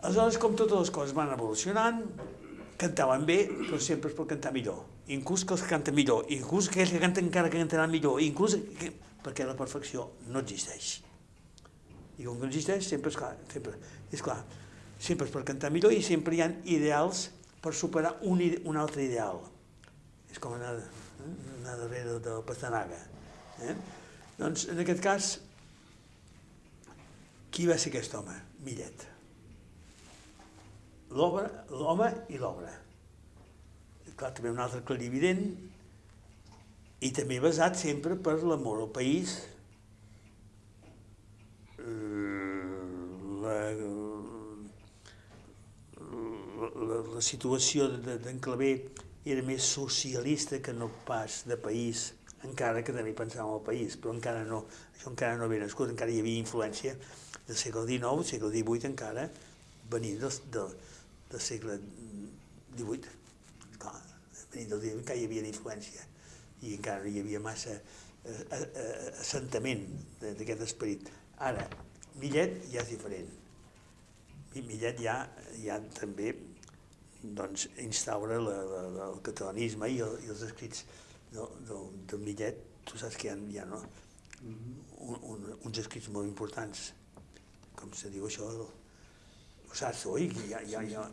Aleshores, com totes les coses van evolucionant, cantaven bé, però sempre es pot cantar millor. Inclús que els que canten millor, inclús aquells que canten encara que cantaran millor, inclús que... perquè la perfecció no existeix. I com que no existeix, sempre és clar, sempre, és clar, sempre és per cantar millor i sempre hi ha ideals per superar un, un altre ideal. És com anar, eh? anar darrere de la pastanaga. Eh? Doncs, en aquest cas, qui va ser aquest home? Millet. L'home i l'obra. Clar, també un altre clarivident i també basat sempre per l'amor al país, la, la, la situació d'en Clavé era més socialista que no pas de país, encara que també pensava en el país, però encara no, això encara no havia nascut, encara hi havia influència del segle XIX, segle XVIII encara, venint del, del, del segle XVIII. Clar, venint del XVIII encara hi havia influència i encara hi havia massa eh, eh, eh assentament d'aquest esperit. Ara, Millet ja és diferent. Millet ja, ja també doncs, instaura la, la, el catalanisme i, el, i els escrits del, del, del Millet, tu saps que hi ha, hi ha no? un, un, uns escrits molt importants, com se diu això, ho saps, oi? Hi ha, hi ha, hi ha,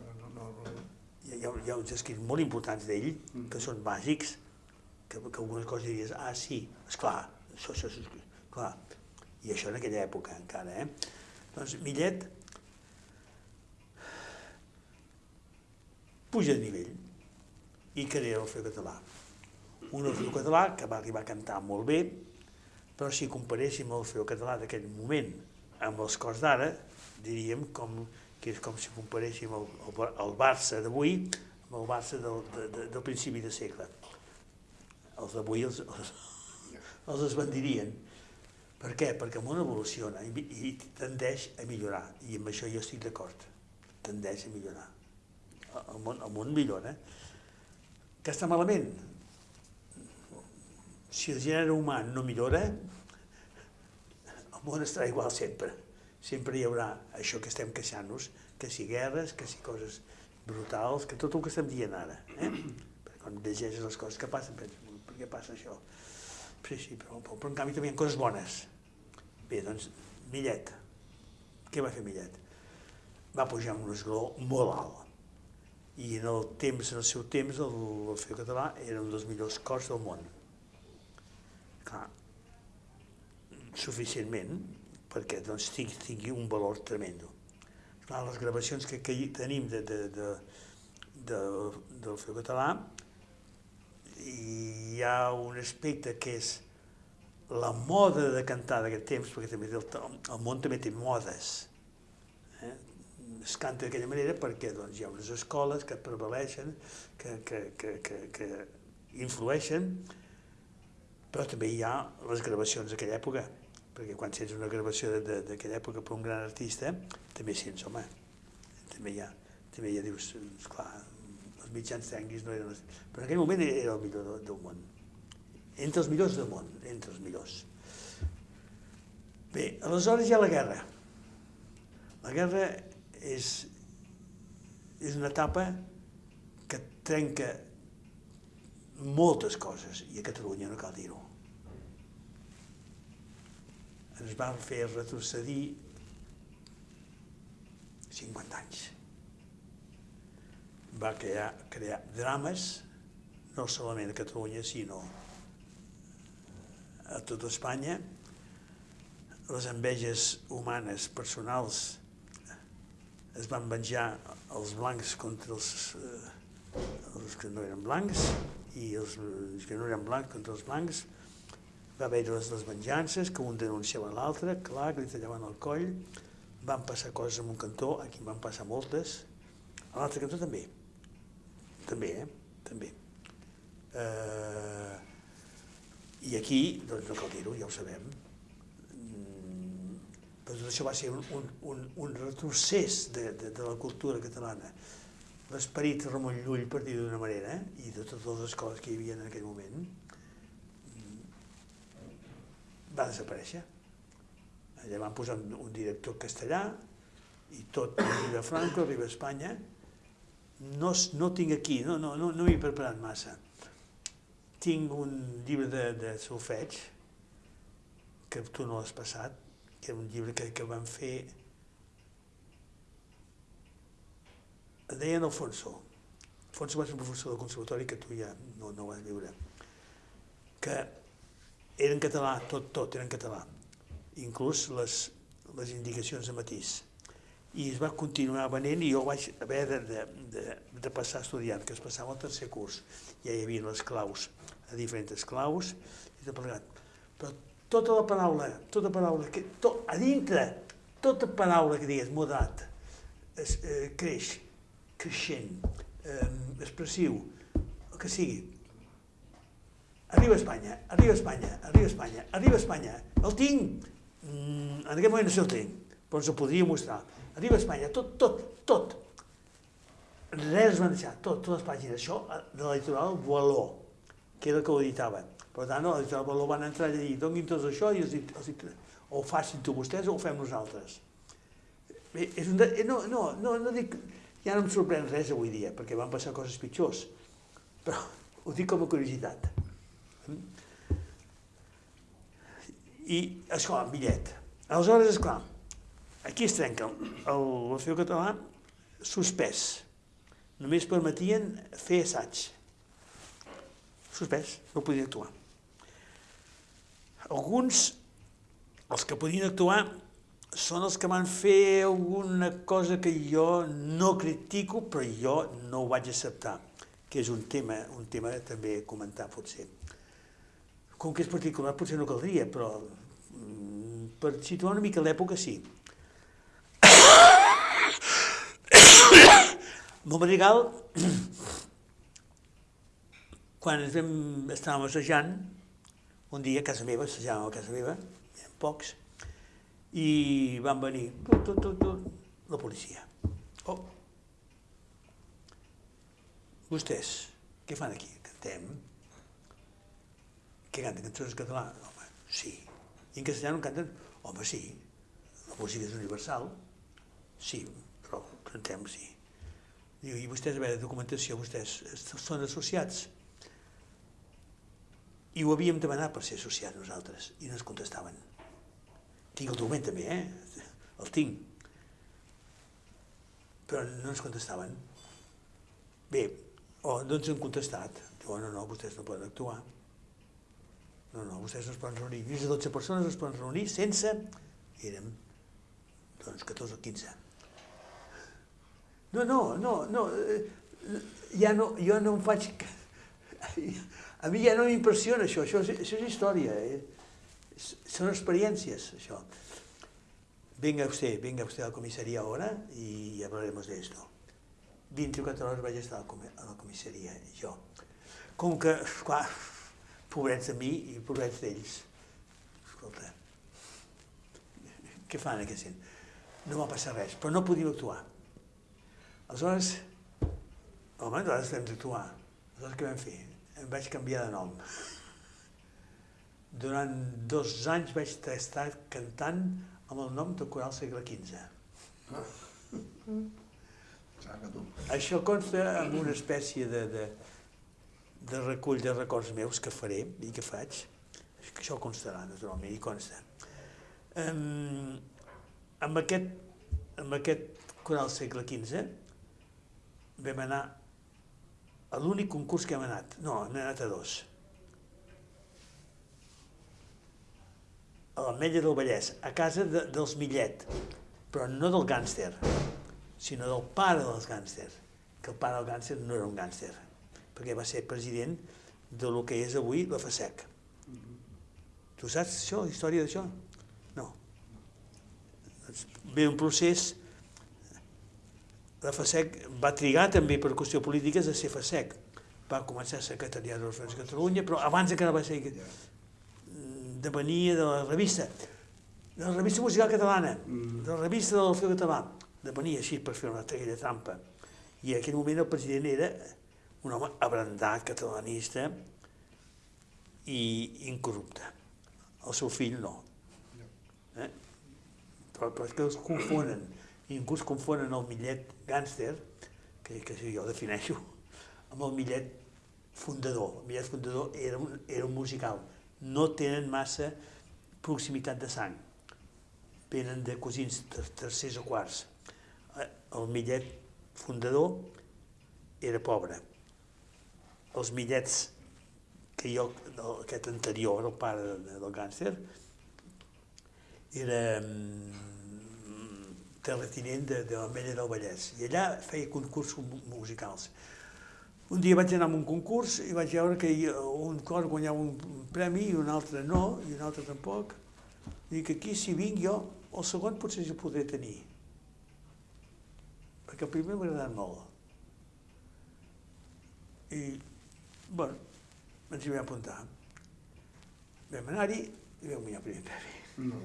hi ha, hi ha uns escrits molt importants d'ell, que són bàsics, que, que algunes coses diries, ah, sí, és clar, això, això és clar. I això en aquella època encara, eh? Doncs Millet puja de nivell i crea l'Orfeo Català. Un Orfeo Català que va arribar a cantar molt bé, però si comparéssim l'Orfeo Català d'aquell moment amb els cors d'ara, diríem com, que és com si comparéssim el, el, el Barça d'avui amb el Barça del, de, de, del principi de segle. Els d'avui els, els, els esbandirien. Per què? Perquè el món evoluciona i, i tendeix a millorar, i amb això jo estic d'acord, tendeix a millorar el món, el món millora. Que està malament? Si el gènere humà no millora, el món estarà igual sempre. Sempre hi haurà això que estem queixant-nos, que si guerres, que si coses brutals, que tot el que estem dient ara. Eh? Quan llegeixes les coses que passen, penses, per què passa això? Sí, sí, però, però, però en canvi també hi ha coses bones. Bé, doncs, Millet. Què va fer Millet? Va pujar un esglaó molt alt I en el temps, en el seu temps, el l'Orfeo Català era un dels millors cors del món. Clar, suficientment perquè doncs, tingui, un valor tremendo. Clar, les gravacions que, que tenim de, de, de, de, del Feu Català hi ha un aspecte que és la moda de cantar d'aquest temps, perquè també el, el món també té modes. Eh? Es canta d'aquella manera perquè doncs, hi ha unes escoles que prevaleixen, que, que, que, que, que influeixen, però també hi ha les gravacions d'aquella època, perquè quan sents una gravació d'aquella època per un gran artista, també sents, home, també hi ha, també ha, dius, esclar, els mitjans tècnics no eren... Però en aquell moment era el millor del, del món. Entre els millors del món, entre els millors. Bé, aleshores hi ha la guerra. La guerra és, és una etapa que trenca moltes coses, i a Catalunya no cal dir-ho. Ens van fer retrocedir 50 anys va crear, crear drames, no solament a Catalunya, sinó a tota Espanya. Les enveges humanes, personals, es van venjar els blancs contra els, eh, els que no eren blancs i els, els que no eren blancs contra els blancs. Va haver les, les venjances, que un denunciava l'altre, clar, que li tallaven el coll. Van passar coses en un cantó, aquí van passar moltes. A l'altre cantó també. També, eh? També. Eh, I aquí, doncs no cal dir-ho, ja ho sabem, però tot això va ser un, un, un, un retrocés de, de, de la cultura catalana. L'esperit Ramon Llull, per dir d'una manera, eh? i de totes les coses que hi havia en aquell moment, va desaparèixer. Allà van posar un, un director castellà i tot arriba a Franco, arriba a Espanya, no, no tinc aquí, no, no, no, no m'he preparat massa. Tinc un llibre de, de solfeig, que tu no l'has passat, que era un llibre que, que van fer... Es deien Alfonso. Alfonso va ser un professor del conservatori que tu ja no, no vas viure. Que era en català, tot, tot era en català. Inclús les, les indicacions de matís i es va continuar venent i jo vaig haver de, de, de, de passar estudiant, que es passava al tercer curs. Ja hi havia les claus, a diferents claus, i tot plegat. Però tota la paraula, tota paraula, que, to, a dintre, tota paraula que digues moderat, es, eh, creix, creixent, eh, expressiu, el que sigui, arriba a Espanya, arriba a Espanya, arriba a Espanya, arriba a Espanya, el tinc, mm, en aquest moment no sé el tinc, però ens ho podria mostrar arriba a Espanya, tot, tot, tot. Res es van deixar, tot, totes les pàgines. Això de la Boaló, que era el que ho editava. Per tant, a la litoral Boaló van entrar i dir, donin tot això i els, els, o ho facin tu vostès o ho fem nosaltres. Bé, és un de, eh, no, no, no, no dic, ja no em sorprèn res avui dia, perquè van passar coses pitjors, però [laughs] ho dic com a curiositat. I, esclar, bitllet. Aleshores, esclar, Aquí es trenca l'Orfeo català suspès. Només permetien fer assaig. Suspès, no podien actuar. Alguns, els que podien actuar, són els que van fer alguna cosa que jo no critico, però jo no ho vaig acceptar, que és un tema, un tema també a comentar, potser. Com que és particular, potser no caldria, però mm, per situar una mica l'època sí. [coughs] Mon Madrigal, [coughs] quan ens vam, estàvem assajant, un dia a casa meva, assajàvem a casa meva, eren pocs, i van venir tot, tot, tot, tot, la policia. Oh, vostès, què fan aquí? Cantem? Què canten? Cançons en català? Home, sí. I en castellà no canten? Home, sí. La música és universal. Sí, però cantem, sí. Diu, i vostès, a veure, documentació, vostès són associats? I ho havíem demanat per ser associats nosaltres, i no ens contestaven. Tinc el document també, eh? El tinc. Però no ens contestaven. Bé, oh, doncs han contestat. Diu, no, no, vostès no poden actuar. No, no, vostès no es poden reunir. Fins a 12 persones es poden reunir sense... Érem, doncs, 14 o 15. No, no, no, no, eh, ja no, jo no em faig... A mi ja no m'impressiona això, això és, això és història, eh? Són experiències, això. Venga usted, venga usted a la comisaría ahora y hablaremos de esto. 24 hores vaig estar a la comissaria, jo. Com que, clar, pobrets de mi i pobrets d'ells. Escolta, què fan aquest gent? No va passar res, però no podíem actuar. Aleshores, home, nosaltres hem d'actuar. Aleshores què vam fer? Vaig canviar de nom. Durant dos anys vaig estar cantant amb el nom de Coral Segle XV. Tu. Això consta en una espècie de, de, de recull de records meus que faré i que faig. Això constarà, naturalment, i consta. Um, amb, aquest, amb aquest coral segle XV vam anar a l'únic concurs que hem anat. No, hem anat a dos. A l'Ametlla del Vallès, a casa de, dels Millet, però no del gànster, sinó del pare dels gànsters, que el pare del gànster no era un gànster, perquè va ser president de lo que és avui la FASEC. Tu saps això, història d'això? No. Doncs ve un procés... La FASEC va trigar també per qüestió polítiques a ser FASEC. Va començar a secretariat de de Catalunya, però abans encara va ser depenia de la revista, de la revista musical catalana, de la revista del Feu Català, depenia així per fer una aquella trampa. I en aquell moment el president era un home abrandat, catalanista i incorrupte. El seu fill no. Eh? Però, però és que els confonen, i inclús confonen el millet gàngster, que, que jo defineixo, amb el millet fundador. El millet fundador era un, era un musical. No tenen massa proximitat de sang. Venen de cosins ter- tercers o quarts. Eh, El millet fundador era pobre. Els millets que jo, aquest anterior, el pare de- del gànster, era terratinent de, de l'Ametlla del Vallès. I allà feia concursos mu- musicals. Un dia vaig anar a un concurs i vaig veure que un cor guanyava un premi i un altre no, i un altre tampoc. Dic, aquí si vinc jo, el segon potser el podré tenir. Perquè el primer m'ha agradat molt. I, bueno, ens hi vam apuntar. Vam anar-hi i vam guanyar el primer premi. No.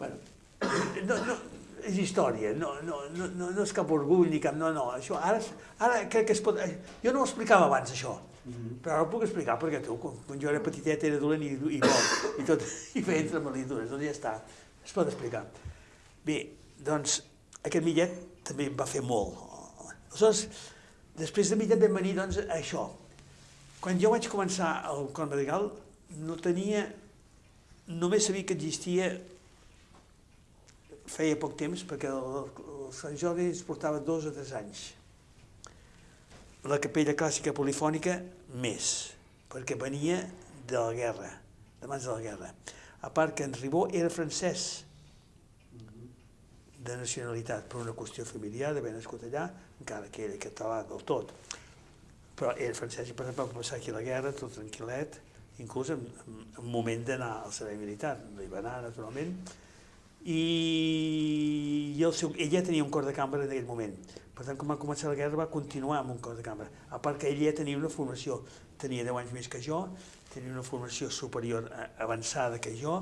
Bueno, no, no, és història, no, no, no, no, és cap orgull ni cap... No, no, això ara, ara crec que es pot... Jo no ho explicava abans, això, però ara ho puc explicar perquè tu, quan, quan jo era petitet, era dolent i, i bo, i tot, [laughs] i feia entre malidures, doncs ja està, es pot explicar. Bé, doncs, aquest millet també em va fer molt. Aleshores, després de millet vam venir, doncs, a això. Quan jo vaig començar al Cor Madrigal, no tenia... Només sabia que existia feia poc temps, perquè el, el Sant Jordi es portava dos o tres anys. La capella clàssica polifònica, més, perquè venia de la guerra, de mans de la guerra. A part que en Ribó era francès, de nacionalitat, per una qüestió familiar, d'haver nascut allà, encara que era català del tot. Però era francès i per exemple va passar aquí la guerra, tot tranquil·let, inclús en, en moment d'anar al servei militar, no hi va anar, naturalment, i, i el seu, ell ja tenia un cor de cambra en aquell moment. Per tant, quan va començar la guerra va continuar amb un cor de cambra. A part que ell ja tenia una formació, tenia 10 anys més que jo, tenia una formació superior a- avançada que jo,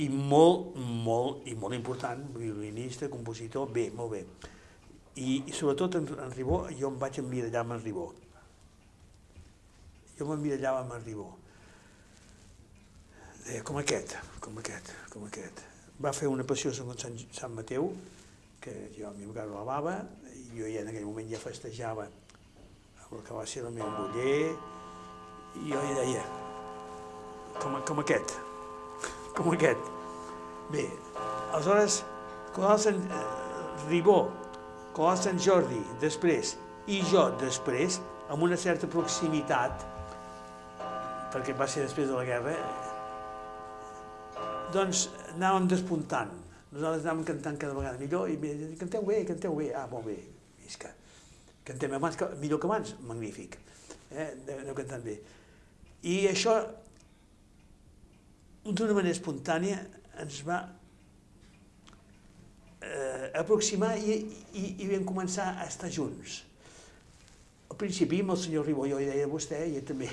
i molt, molt, i molt important, violinista, compositor, bé, molt bé. I, i sobretot en, en Ribó, jo em vaig emmirallar amb en Ribó. Jo m'emmirallava amb en Ribó. Deia, com aquest, com aquest, com aquest va fer una passió segons Sant, Sant Mateu, que jo a mi m'agrada la bava, i jo ja en aquell moment ja festejava el que va ser el meu muller, i jo hi deia, com, com aquest, [laughs] com aquest. Bé, aleshores, Colau Sant, eh, Ribó, Colau Sant Jordi, després, I jo, després, amb una certa proximitat, perquè va ser després de la guerra, doncs anàvem despuntant. Nosaltres anàvem cantant cada vegada millor i canteu bé, canteu bé. Ah, molt bé, visca. Cantem abans que, millor que abans, magnífic. Eh? Aneu cantant bé. I això, d'una manera espontània, ens va eh, aproximar i, i, i vam començar a estar junts. Al principi amb el senyor Ribó jo hi deia vostè i també,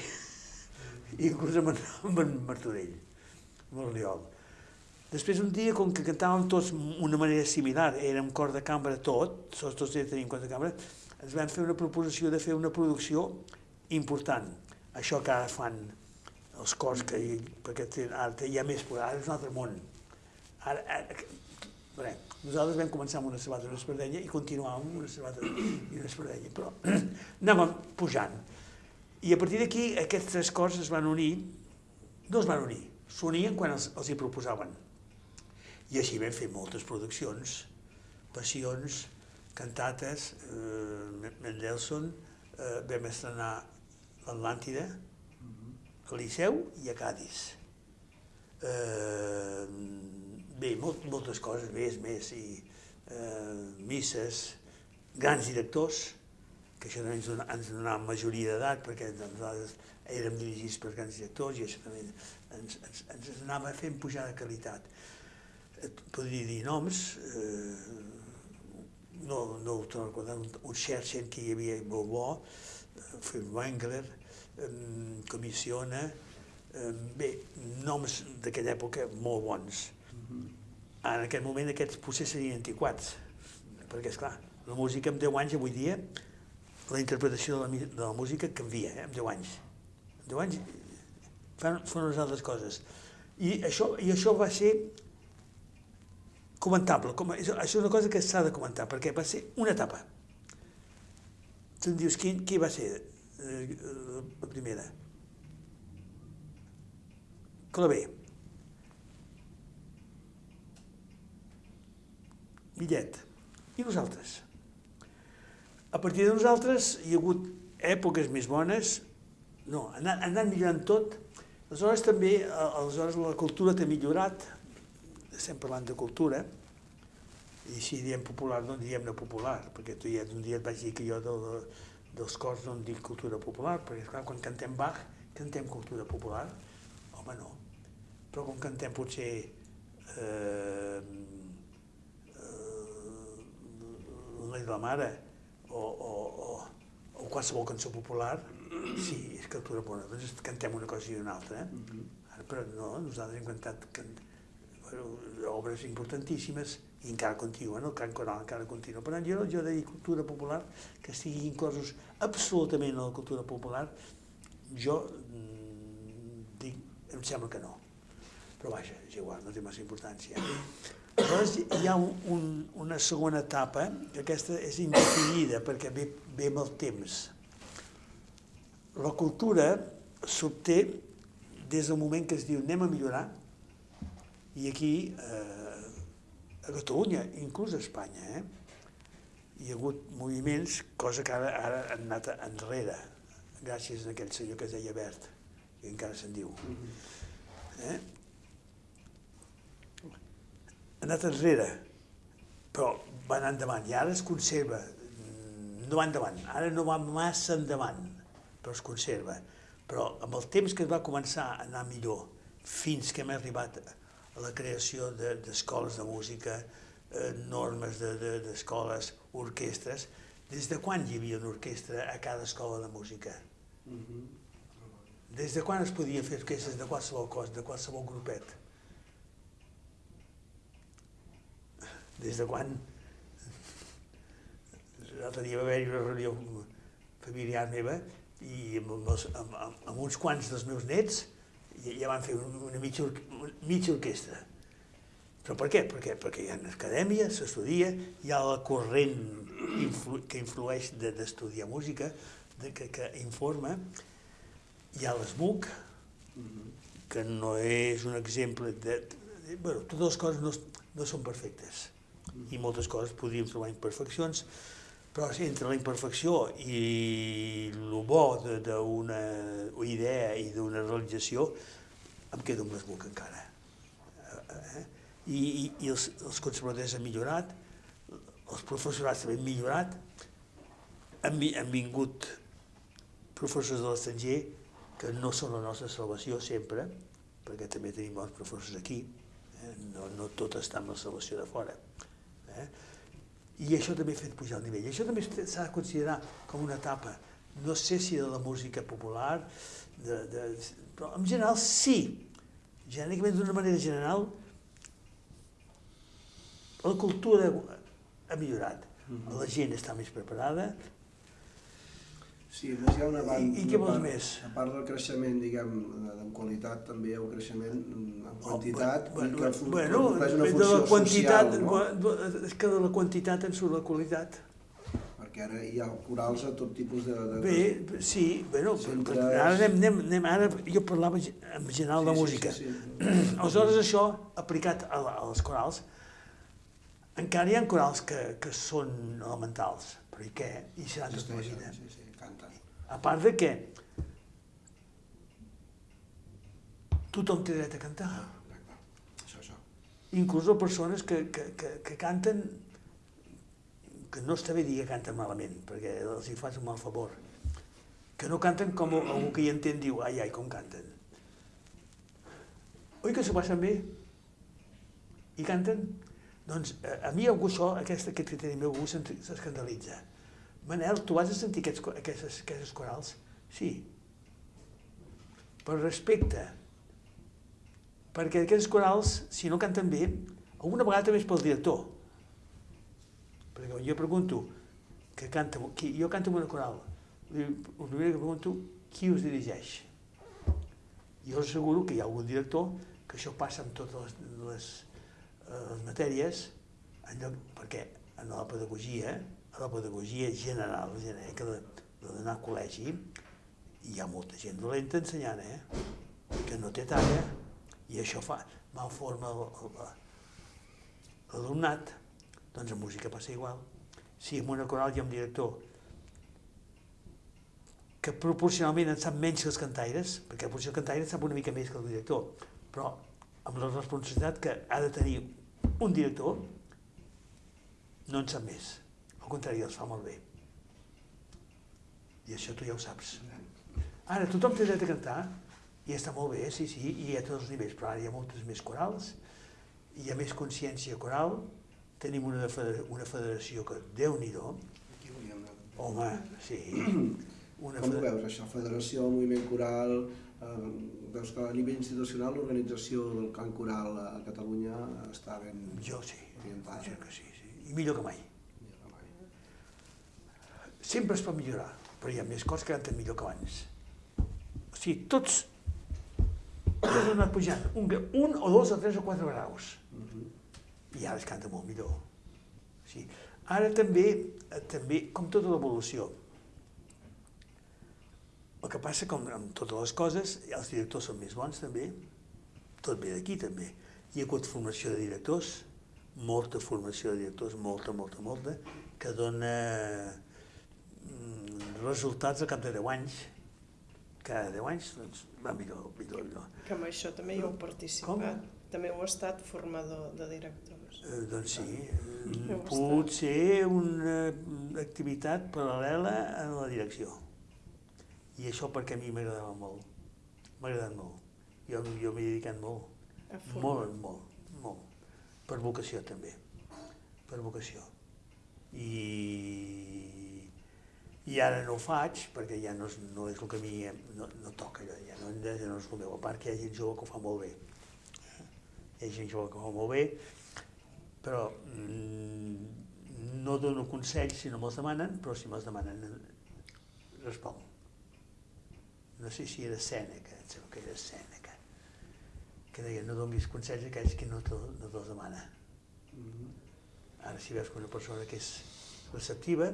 [laughs] inclús amb en, amb en Martorell, amb el Riol. Després un dia, com que cantàvem tots d'una manera similar, érem cor de cambra tot, tots tots tenim cor de cambra, ens van fer una proposició de fer una producció important. Això que ara fan els cors que perquè ara hi ha més, ara és un altre món. Ara, ara, bé, nosaltres vam començar amb una sabata i una espardenya i continuàvem amb una sabata i una espardenya, però [clears throat] anàvem pujant. I a partir d'aquí aquests tres cors es van unir, no es van unir, s'unien quan els, els hi proposaven. I així vam fer moltes produccions, passions, cantates, eh, Mendelssohn, eh, vam estrenar l'Atlàntida, al Liceu i a Cádiz. Eh, bé, molt, moltes coses, més, més, i eh, misses, grans directors, que això també ens, dona, ens donava majoria d'edat, perquè nosaltres érem dirigits per grans directors i això també ens, ens, ens anava fent pujar de qualitat. Et podria dir noms, eh, no, no ho torno a recordar, un, un Scherchen que hi havia molt bo, eh, Wengler, eh, Comissiona, eh, bé, noms d'aquella època molt bons. En aquest moment aquests potser serien antiquats, perquè, és clar la música amb 10 anys avui dia, la interpretació de la, de la música canvia, eh, amb 10 anys. Amb 10 anys fan, fan unes altres coses. I això, I això va ser comentable. Com, això és una cosa que s'ha de comentar, perquè va ser una etapa. Tu em dius, qui, qui va ser eh, la primera? Clavé. Millet. I nosaltres. A partir de nosaltres hi ha hagut èpoques més bones, no, ha anat, ha anat millorant tot. Aleshores també, aleshores la cultura t'ha millorat, estem parlant de cultura, i si diem popular no diem no popular, perquè tu ja un dia et vaig dir que jo de, de, dels cors no en dic cultura popular, perquè esclar, quan cantem Bach, cantem cultura popular? Home, no. Però quan cantem potser eh, eh, la de la mare o, o, o, o qualsevol cançó popular, sí, és cultura popular, doncs cantem una cosa i una altra. Eh? Ara, però no, nosaltres hem cantat can, bueno, obres importantíssimes i encara continuen, el cant coral encara continua. Per tant, jo, jo de dir cultura popular, que estigui inclosos absolutament en la cultura popular, jo mm, dic, em sembla que no. Però vaja, és igual, no té massa importància. Llavors hi ha un, un, una segona etapa, que aquesta és indefinida perquè ve, ve amb el temps. La cultura s'obté des del moment que es diu anem a millorar, i aquí eh, a Catalunya, inclús a Espanya, eh? hi ha hagut moviments, cosa que ara, ara han anat enrere, gràcies a aquell senyor que es deia Bert, i encara se'n diu. Eh? Ha anat enrere, però va anar endavant, i ara es conserva, no va endavant, ara no va massa endavant, però es conserva. Però amb el temps que es va començar a anar millor, fins que hem arribat a la creació d'escoles de, de música, eh, normes d'escoles, de, de, orquestres. Des de quan hi havia una orquestra a cada escola de música? Des de quan es podia fer orquestres de qualsevol cos, de qualsevol grupet? Des de quan? L'altre dia va haver-hi una reunió familiar meva i amb, amb, amb, amb uns quants dels meus nets ja van fer una mitja, or mitja orquestra. Però per què? Perquè, perquè hi ha acadèmia, s'estudia, hi ha la corrent influ que influeix d'estudiar de, música, de, que, que informa, hi ha l'ESMUC, que no és un exemple de... de bueno, totes les coses no, no són perfectes i moltes coses podríem trobar imperfeccions, Però sí, entre la imperfecció i el bo d'una idea i d'una realització, em quedo amb les boca encara. Eh? I, i, i els, els conservadors han millorat, els professorats també han millorat, han, han vingut professors de l'estranger que no són la nostra salvació sempre, perquè també tenim bons professors aquí, eh? no, no tot està amb la salvació de fora. Eh? I això també ha fet pujar el nivell. Això també s'ha de considerar com una etapa, no sé si de la música popular, de, de, però en general sí. Genèricament, d'una manera general, la cultura ha millorat. La gent està més preparada, Sí, més hi ha una banda... I- i què vols part- més? A part del creixement, diguem, de- en qualitat, també hi ha un creixement en quantitat bueno, i que bueno, compleix una de funció la quantitat, social, no? és que de la quantitat en surt la qualitat. Perquè ara hi ha corals a tot tipus de... de Bé, sí, bueno, Centres- ara anem, anem, anem, ara jo parlava en general de música. Sí, sí, [clears throat] sí. Aleshores això, aplicat a, la- a les corals, encara hi ha corals que, que són elementals, però i què? I seran tota la vida. Sí, sí. A part de que tothom té dret a cantar. Ah, clar, clar. Això. Inclús persones que, que, que, que canten, que no està bé dir que canten malament, perquè els hi fas un mal favor, que no canten com algú que hi entén diu, ai, ai, com canten. Oi que s'ho passen bé? I canten? Doncs a, a mi algú això, aquest, aquest criteri meu, algú s'escandalitza. Manel, tu vas a sentir aquests, aquestes, aquestes corals? Sí. Per respecte, perquè aquests corals, si no canten bé, alguna vegada també és pel director. Perquè quan jo pregunto, que canta, qui, jo canto en una coral, el primer que pregunto, qui us dirigeix? Jo us asseguro que hi ha algun director que això passa amb totes les, les, eh, les matèries, en lloc, perquè en la pedagogia, la pedagogia general, genèrica de, de d'anar a col·legi, hi ha molta gent dolenta ensenyant, eh? que no té talla, i això fa, malforma el- el- l'alumnat, doncs en música passa igual. Si en una coral hi ha un director que proporcionalment en sap menys que els cantaires, perquè el cantaire sap una mica més que el director, però amb la responsabilitat que ha de tenir un director, no en sap més. Al contrari, els fa molt bé. I això tu ja ho saps. Ara, tothom té dret a cantar, i està molt bé, sí, sí, i ha tots els nivells, però ara hi ha moltes més corals, hi ha més consciència coral, tenim una, de federa- una federació que, déu nhi Aquí volíem anar. home, sí, [clears throat] una Com ho federació... veus, això? Federació, moviment coral... Eh, veus que a nivell institucional l'organització del cant coral a Catalunya està ben... Jo sí, Orientada. jo que sí, sí, i millor que mai. Sempre es pot millorar, però hi ha més coses que canten millor que abans. O sigui, tots, tots han anat pujant, un, un o dos o tres o quatre graus, Mhm. i ara es canta molt millor. Sí. Ara també, eh, també, com tota l'evolució, el que passa, com amb totes les coses, els directors són més bons també, tot ve d'aquí també. Hi ha hagut formació de directors, molta formació de directors, molta, molta, molta, que dona resultats al cap de 10 anys. Cada 10 anys doncs, va millor, millor, millor. Que amb això també hi heu participat. Com? També heu estat formador de directors. Eh, doncs sí, Heu eh, pot ser una activitat paral·lela a la direcció. I això perquè a mi m'agradava molt. M'ha agradat molt. Jo, jo m'he dedicat molt. A. Molt, molt, molt. Per vocació també. Per vocació. I, i ara no ho faig perquè ja no és, no és el que a mi no, no toca, allò, ja no, ja no és el meu. A part que hi ha gent jove que ho fa molt bé. Hi ha gent jove que ho fa molt bé, però mm, no dono consells si no me'ls demanen, però si me'ls demanen eh, responc. No sé si era Sèneca, em sembla que era Sèneca, que deia no donis consells a aquells que no te, no te'ls demana. Mhm. Ara si veus que una persona que és receptiva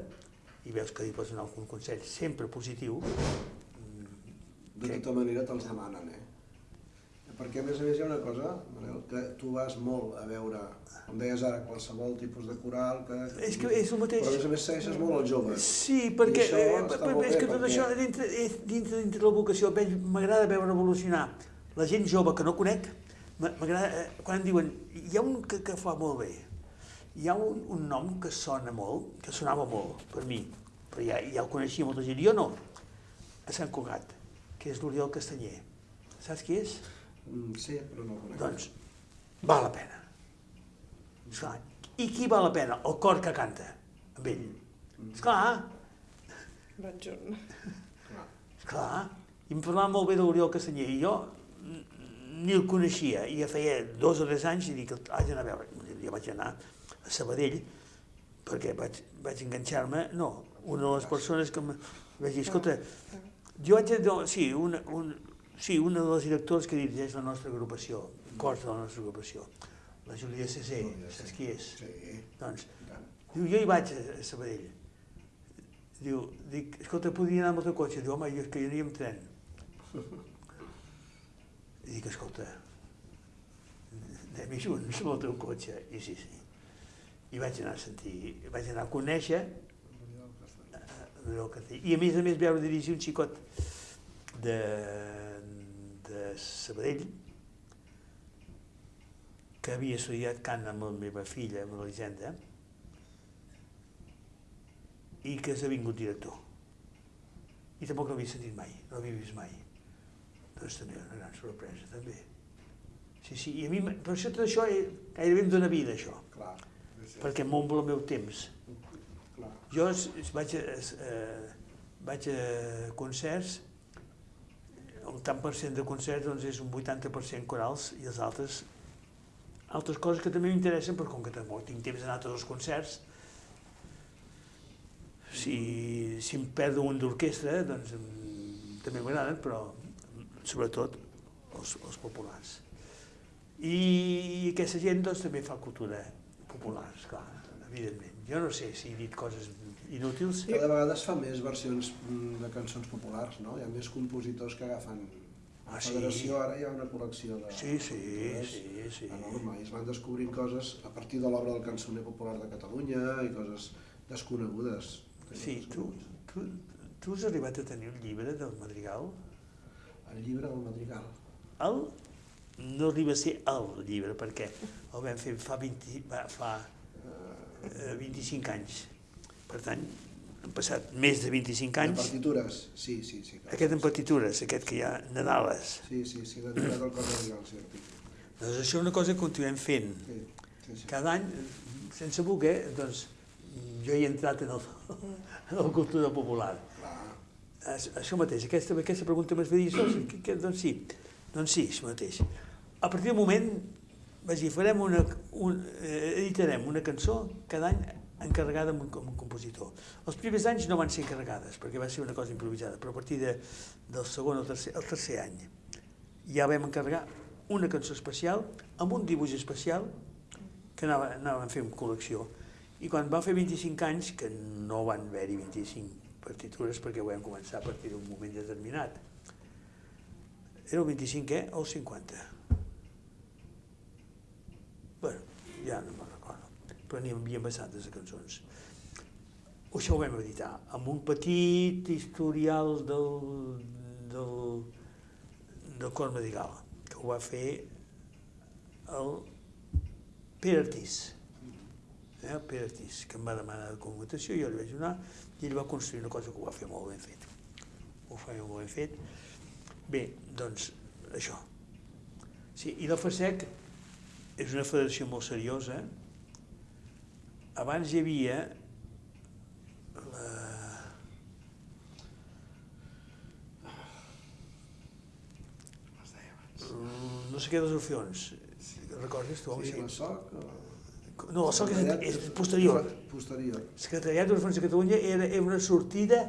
i veus que li pots donar algun consell sempre positiu, mm, De tota manera te'ls demanen, eh? Perquè a més a més hi ha una cosa, Manel, que tu vas molt a veure, com deies ara, qualsevol tipus de coral, que... És que és el mateix. Però a més a més segueixes molt els joves. Sí, perquè, eh, està per- molt és que tot perquè- això dintre, dintre, dintre la vocació m'agrada veure evolucionar la gent jove que no conec, m'a- m'agrada, eh, quan diuen, hi ha un que, que fa molt bé, hi ha un, un nom que sona molt, que sonava molt per mi, però ja, ja el coneixia molta gent, jo no, a Sant Cugat, que és l'Oriol Castanyer. Saps qui és? Mm, sí, però no el conec. Doncs val la pena. Esclar, I qui val la pena? El cor que canta amb ell. Esclar, Van junt. Clar. Clar, i em parlava molt bé d'Oriol Castanyer, i jo mm, ni el coneixia, i ja feia dos o tres anys i dic, haig d'anar a veure. Jo vaig anar a Sabadell, perquè vaig, vaig enganxar-me, no, una de les persones que em vaig dir, escolta, jo haig de, no, sí, una, un, sí, una de les directors que dirigeix la nostra agrupació, cos de la nostra agrupació, la Júlia Cesé, saps qui és? Sí, Doncs. Diu, jo hi vaig a a Sabadell. Diu, dic, escolta, podria anar amb el teu cotxe? Diu, home, jo és que jo aniria amb tren. I dic, escolta, anem junts amb el teu cotxe. I sí, sí. I vaig anar a sentir, vaig anar a conèixer eh, el que té. I a més a més veure dirigir un xicot de, de Sabadell que havia estudiat cant amb la meva filla, amb l'Elisenda, i que s'ha vingut director. I tampoc l'havia sentit mai, no l'havia vist mai. Doncs també una gran sorpresa, també. Sí, sí, i a mi, per això tot això eh, gairebé em dóna vida, això, Clar. Perquè m'omple el meu temps. Jo vaig, a, eh, vaig a concerts, un tant per cent de concerts doncs és un 80% corals i els altres altres coses que també m'interessen, però com que tampoc tinc temps d'anar a tots els concerts, si, si em perdo un d'orquestra, doncs també m'agraden, però sobretot els, els populars. I aquesta gent doncs, també fa cultura popular, clar, evidentment. Jo no sé si he dit coses inútils. Cada vegada es fa més versions mm, de cançons populars, no? Hi ha més compositors que agafen... Ah, la sí? Federació ara hi ha una col·lecció de Sí, sí, sí, sí. enorme i es van descobrint coses a partir de l'obra del cançoner popular de Catalunya i coses desconegudes. Sí, tu, tu, tu has arribat a tenir un llibre del Madrigal? El llibre del Madrigal. El no arriba a ser el llibre, perquè el vam fer fa, 20, va, fa eh, 25 anys. Per tant, han passat més de 25 De anys. partitures? Sí, sí, sí. clar. Aquest en partitures, aquest que hi ha Nadales. Sí, sí, sí, l'ha tirat al cor Madrigal, sí. Doncs això és una cosa que continuem fent. Sí, sí, sí. Cada any, sense voler, doncs, jo he entrat en el, en la cultura popular. Clar. Això mateix, aquesta, aquesta pregunta m'has de dir, "Ostres, que, que, doncs sí, doncs sí, això mateix. A partir del moment, vaig dir, farem una, un, eh, editarem una cançó cada any encarregada amb un, amb un compositor. Els primers anys no van ser encarregades, perquè va ser una cosa improvisada, però a partir de, del segon o tercer, tercer any ja vam encarregar una cançó especial amb un dibuix especial que anava, anàvem fent col·lecció. I quan va fer 25 anys, que no van haver-hi 25 partitures perquè ho vam començar a partir d'un moment determinat, era el 25è o el 50? bueno, ja no me'n recordo, però n'hi havia bastantes de cançons. Això ho vam editar amb un petit historial del, del, del Cor Medigal, que ho va fer el Pere Artís, eh, el Pere Artís, que em va demanar de documentació, jo li vaig donar, i ell va construir una cosa que ho va fer molt ben fet. Ho feia molt ben fet. Bé, doncs, això. Sí, i la FASEC és una federació molt seriosa. Abans hi havia la... No sé què dels orfeons. Recordes tu? Sí, Sí. la SOC... o- No, el SOC és, és posterior. Posterior. Secretariat d'Orfans de Catalunya era, era una sortida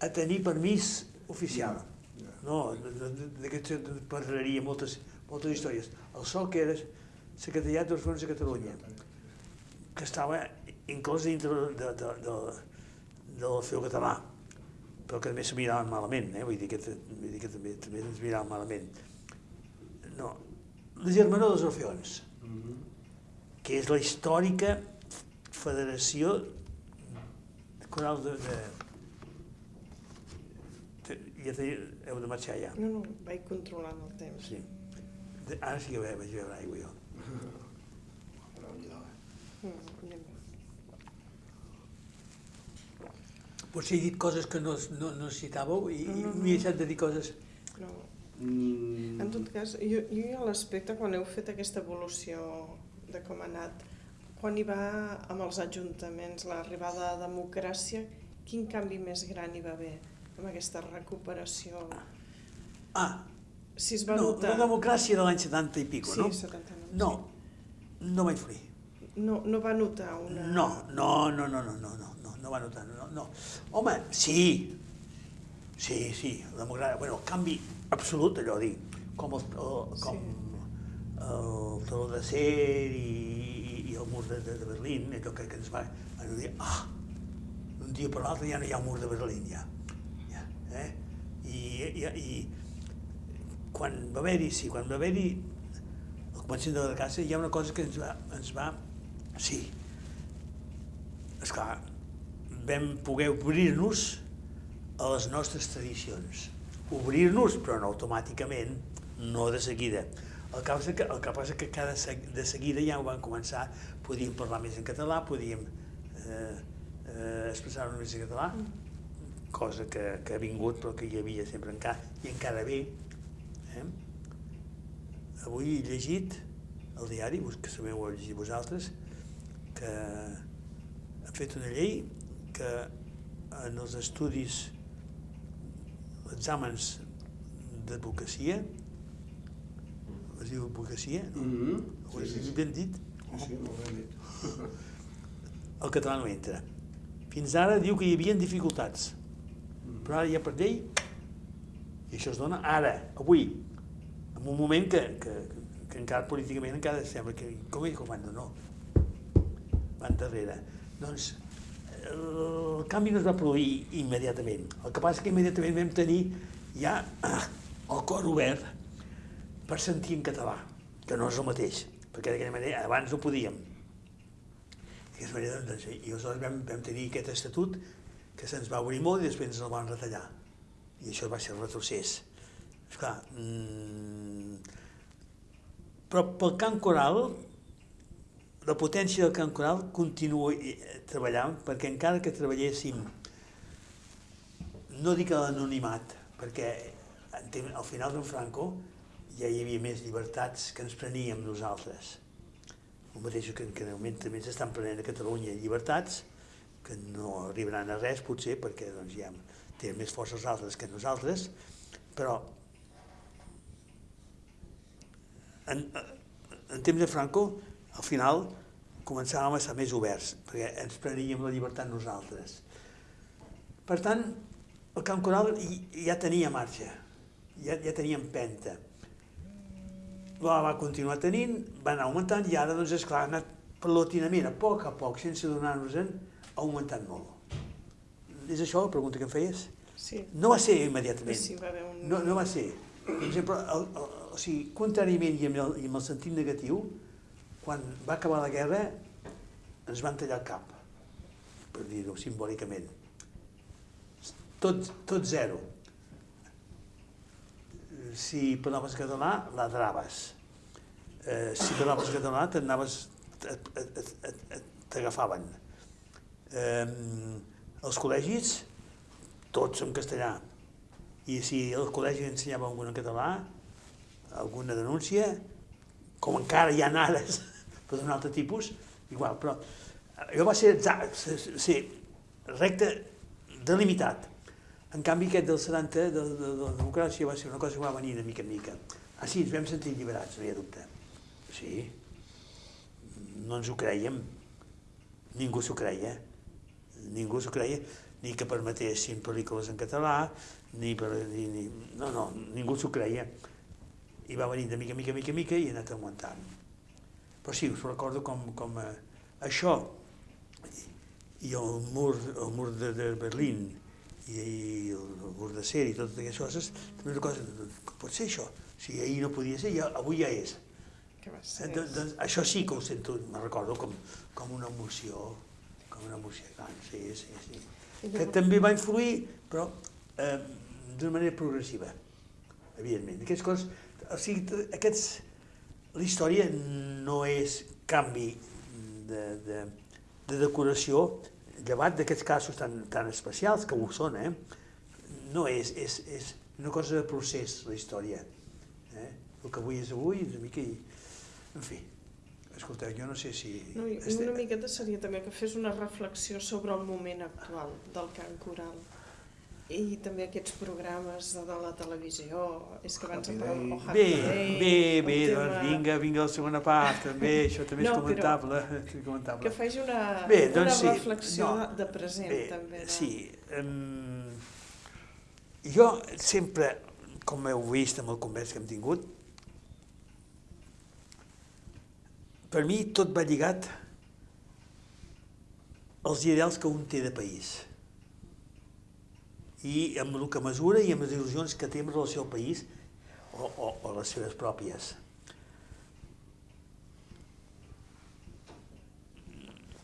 a tenir permís oficial. Ja. No, d'aquest parlaria moltes, moltes històries. El SOC era Secretariat d'Orfans de Catalunya, que estava inclòs dintre de, de, de, de l'Orfeu català, però que també se miraven malament, eh? vull dir que, vull dir que també, també ens miraven malament. no, la germanor dels Orfeons, Mhm. que és la històrica federació coral de... de, de ja te, heu de marxar ja. No, no, vaig controlant el temps. Sí. De, ara sí que vaig beure aigua jo. [laughs] Potser he dit coses que no, no, no citàveu i, No, no, no. m'he deixat de dir coses... No. Mm, En tot cas, jo, jo ha l'aspecte quan heu fet aquesta evolució de com ha anat, quan hi va amb els ajuntaments, l'arribada de democràcia, quin canvi més gran hi va haver amb aquesta recuperació? Ah, Si es va no, notar... la democràcia de l'any 70 i pico, sí, no? 79. No, no va influir. Sí. No, no va notar una... No, no, no, no, no, no, no, no, no va notar, no, no. Home, sí, sí, sí, la democràcia, bueno, canvi absolut, allò dic, com el, el com el teló d'acer i, i, i el mur de, de, de Berlín, allò que, que ens va van dir, ah, d'un dia per l'altre ja no hi ha un mur de Berlín, ja. ja eh? I, i, i quan va haver-hi, sí, quan va haver-hi el començament de la casa, hi ha una cosa que ens va, ens va sí, esclar, vam poder obrir-nos a les nostres tradicions. Obrir-nos, però no automàticament, no de seguida. El que passa que, el que, passa que cada, de seguida ja ho van començar, podíem parlar més en català, podíem eh, eh, expressar-nos més en català, cosa que, que ha vingut però que hi havia sempre encara, i encara bé. Eh? Avui he llegit el diari, que també ho heu llegit vosaltres, que ha fet una llei que en els estudis, exàmens d'advocacia, es diu advocacia, no? Mhm. Ho he Sí, sí, sí. ben dit? Sí, sí, molt ben dit. El català no entra. Fins ara diu que hi havia dificultats, però ara ja per llei, i això es dona ara, avui, en un moment que, que, que encara políticament encara sembla que com ell comanda, no, van darrere. Doncs el canvi no es va produir immediatament. El que passa és que immediatament vam tenir ja el cor obert per sentir en català, que no és el mateix, perquè d'aquella manera abans no podíem. Manera, doncs, i aleshores vam, vam tenir aquest estatut que se'ns va obrir molt i després ens el van retallar. I això va ser retrocés. Esclar, mmm, però pel cant coral, la potència del cant coral continua eh, treballant, perquè encara que treballéssim, no dic l'anonimat, perquè al final d'en Franco ja hi havia més llibertats que ens preníem nosaltres. El mateix que, que de moment també s'estan prenent a Catalunya llibertats, que no arribaran a res potser, perquè doncs, ja tenen més força els altres que nosaltres, però en, en temps de Franco, al final, començàvem a ser més oberts, perquè ens preníem la llibertat nosaltres. Per tant, el camp coral ja tenia marxa, ja, ja tenia empenta. La va continuar tenint, va anar augmentant i ara, doncs, esclar, ha anat paulatinament, a poc a poc, sense donar-nos-en, ha augmentat molt. És això la pregunta que em feies? Sí, No va ser immediatament. sí, va haver un... No, no va ser. Per exemple, el, el, o sigui, contràriament i amb, el, i amb el sentit negatiu, quan va acabar la guerra ens van tallar el cap, per dir-ho simbòlicament. Tot, tot zero. Si parlaves català, ladraves. Eh, si parlaves català, t'anaves, t'agafaven. Eh, els col·legis, tots en castellà. I si el col·legi ensenyava alguna en català, alguna denúncia, com encara hi ha ares, [laughs] però d'un altre tipus, igual, però allò va ser, ser recte delimitat. En canvi, aquest del 70, de, de, de la democràcia, va ser una cosa que va venir de mica en mica. Ah, sí, ens vam sentir alliberats, no hi ha dubte. Sí, no ens ho creiem. Ningú s'ho creia. Ningú s'ho creia, ni que permetessin pel·lícules en català, ni per... Ni, ni, no, no, ningú s'ho creia. I va venir de mica, mica, mica, mica i ha anat augmentant. Però sí, us recordo com, com eh, això i el mur, el mur de, de Berlín i, i el, el Bordecer i totes aquestes coses, també una cosa, com pot ser això? Si ahir no podia ser, ja, avui ja és. Que va Eh, ser... doncs, doncs, això sí que ho sento, me recordo com, com una emoció, com una emoció gran, sí, sí, sí. Que també va influir, però eh, d'una manera progressiva, evidentment. Aquestes coses, o sigui, aquests, la història no és canvi de, de, de decoració, llevat d'aquests casos tan, tan especials, que ho són, eh? no és, és, és una cosa de procés, la història. Eh? El que avui és avui, una mica... En fi, escolteu, jo no sé si... No, i este- una miqueta seria també que fes una reflexió sobre el moment actual del cant coral i també aquests programes de, de la televisió, és que abans em parlàvem Bé, bé, bé, tema- doncs vinga, vinga la segona part, també, [laughs] això també és No, però- comentable. [laughs] és comentable. Que faci una, Bé, una doncs sí, reflexió no. de, de present, Bé, també. De... sí. Um, jo sempre, com heu vist amb el convers que hem tingut, per mi tot va lligat als ideals que un té de país i amb el que mesura i amb les il·lusions que té en relació al país o, o, o les seves pròpies.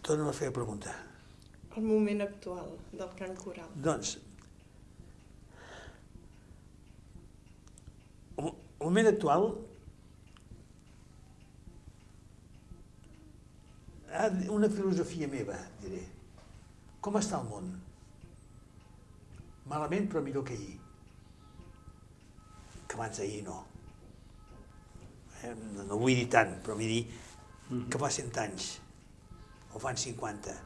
Torna a fer la pregunta. El moment actual del cant coral. Doncs, el el moment actual una filosofia meva, diré. Com està el món? Malament, però millor que ahir. Que abans d'ahir no. Eh, no, no vull dir tant, però vull dir que fa 100 anys, o fan 50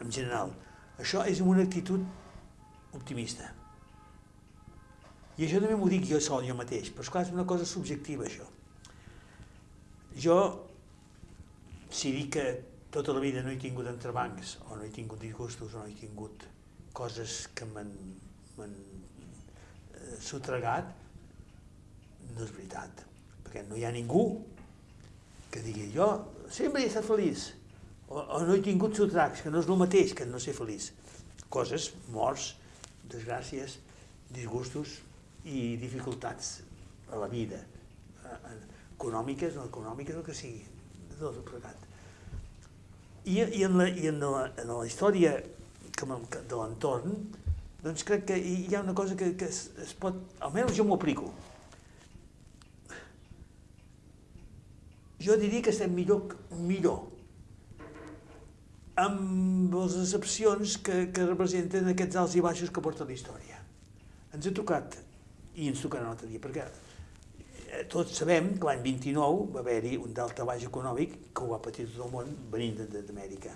en general. Això és una actitud optimista. I això també m'ho dic jo sol, jo mateix, però esclar, és una cosa subjectiva, això. Jo, si dic que tota la vida no he tingut entrebancs, o no he tingut disgustos, o no he tingut coses que m'han eh, sotregat, no és veritat. Perquè no hi ha ningú que digui jo sempre he estat feliç, o, o no he tingut sotracs, que no és el mateix que no ser feliç. Coses, morts, desgràcies, disgustos i dificultats a la vida, eh, econòmiques, no econòmiques, el que sigui, el plegat. I, i, en la, i en, la, en la història m'en- que, de l'entorn, doncs crec que hi ha una cosa que, que es, es pot, almenys jo m'ho aplico. Jo diria que estem millor, millor amb les excepcions que, que representen aquests alts i baixos que porta la història. Ens ha tocat, i ens tocarà un altre dia, perquè tots sabem que l'any 29 va haver-hi un delta baix econòmic que ho va patir tot el món venint d'Amèrica.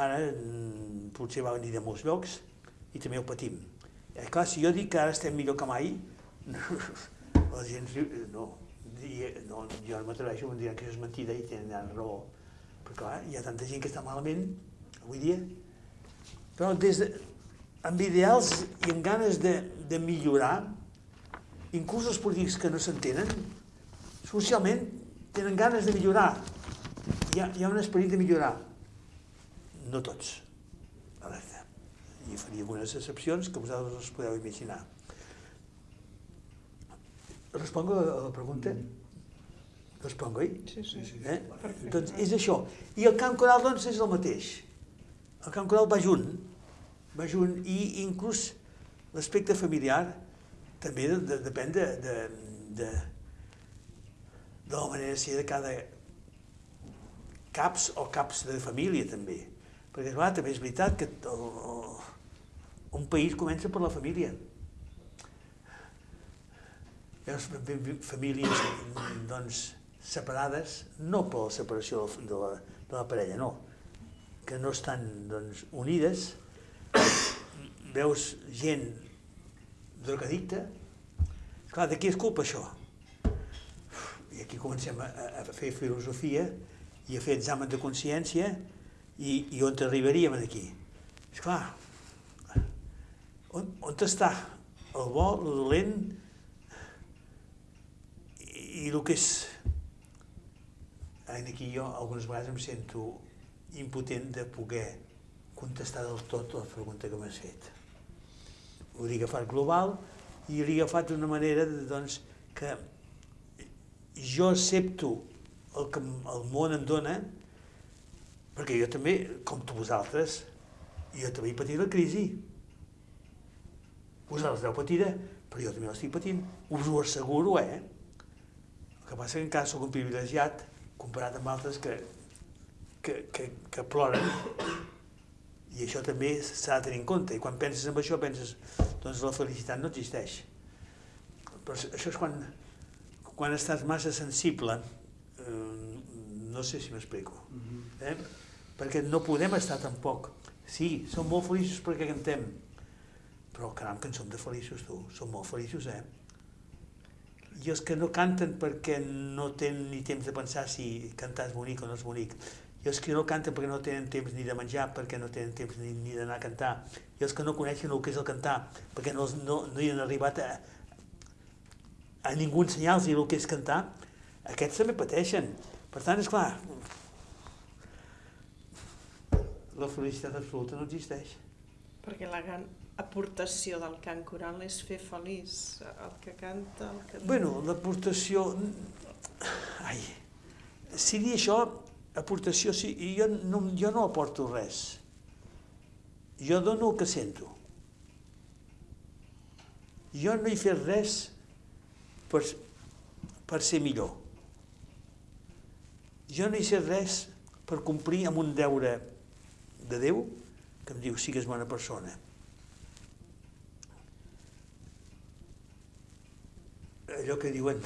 Ara mm, potser va venir de molts llocs i també ho patim. Eh, clar, si jo dic que ara estem millor que mai, [laughs] la gent riu, no, diria, no jo no m'atreveixo, em diran que això és mentida i tenen raó. Però clar, hi ha tanta gent que està malament avui dia. Però des de, amb ideals i amb ganes de, de millorar, inclús els polítics que no s'entenen, socialment tenen ganes de millorar. Hi ha, hi ha un esperit de millorar. No tots, alerta. I faria algunes excepcions que vosaltres us podeu imaginar. Respongo a la pregunta? Respongo, oi? Sí, sí. Sí. Eh? Perfecte. Doncs és això. I el cant coral, doncs, és el mateix. El cant coral va junt, va junt, i inclús l'aspecte familiar també de, de, depèn de, de, de, de la manera de ser de cada caps o caps de família, també. Perquè, clar, també és veritat que el, el, un país comença per la família. Fa- famílies doncs, separades, no per la separació de la, de la parella, no, que no estan doncs, unides, veus gent drogadicta, clar, de qui és culpa això? I aquí comencem a, a fer filosofia i a fer examen de consciència i, i on arribaríem aquí? Esclar, on, on està el bo, el dolent i, i el que és... Aquí jo algunes vegades em sento impotent de poder contestar del tot la pregunta que m'has fet. Ho he agafat global i l'he agafat d'una manera de, doncs, que jo accepto el que el món em dona, perquè jo també, com tu vosaltres, jo també he patit la crisi. Vosaltres l'heu patida, però jo també l'estic patint. Us ho asseguro, eh? El que passa que encara sóc un privilegiat comparat amb altres que, que, que, que ploren i això també s'ha de tenir en compte. I quan penses en això, penses, doncs la felicitat no existeix. Però això és quan, quan estàs massa sensible, eh, no sé si m'explico, eh? perquè no podem estar tampoc. Sí, som molt feliços perquè cantem, però caram que en som de feliços tu, som molt feliços, eh? I els que no canten perquè no tenen ni temps de pensar si cantar és bonic o no és bonic, i els que no canten perquè no tenen temps ni de menjar, perquè no tenen temps ni, ni d'anar a cantar, i els que no coneixen el que és el cantar, perquè no, no, no hi han arribat a, a ningú ensenyar-los el que és cantar, aquests també pateixen. Per tant, és clar, la felicitat absoluta no existeix. Perquè la gran aportació del cant coral és fer feliç el que canta, el que... Bueno, l'aportació... Ai, si dir això, aportació, sí, i jo no, jo no aporto res. Jo dono el que sento. Jo no he fet res per, per ser millor. Jo no he fet res per complir amb un deure de Déu que em diu sigues bona persona. Allò que diuen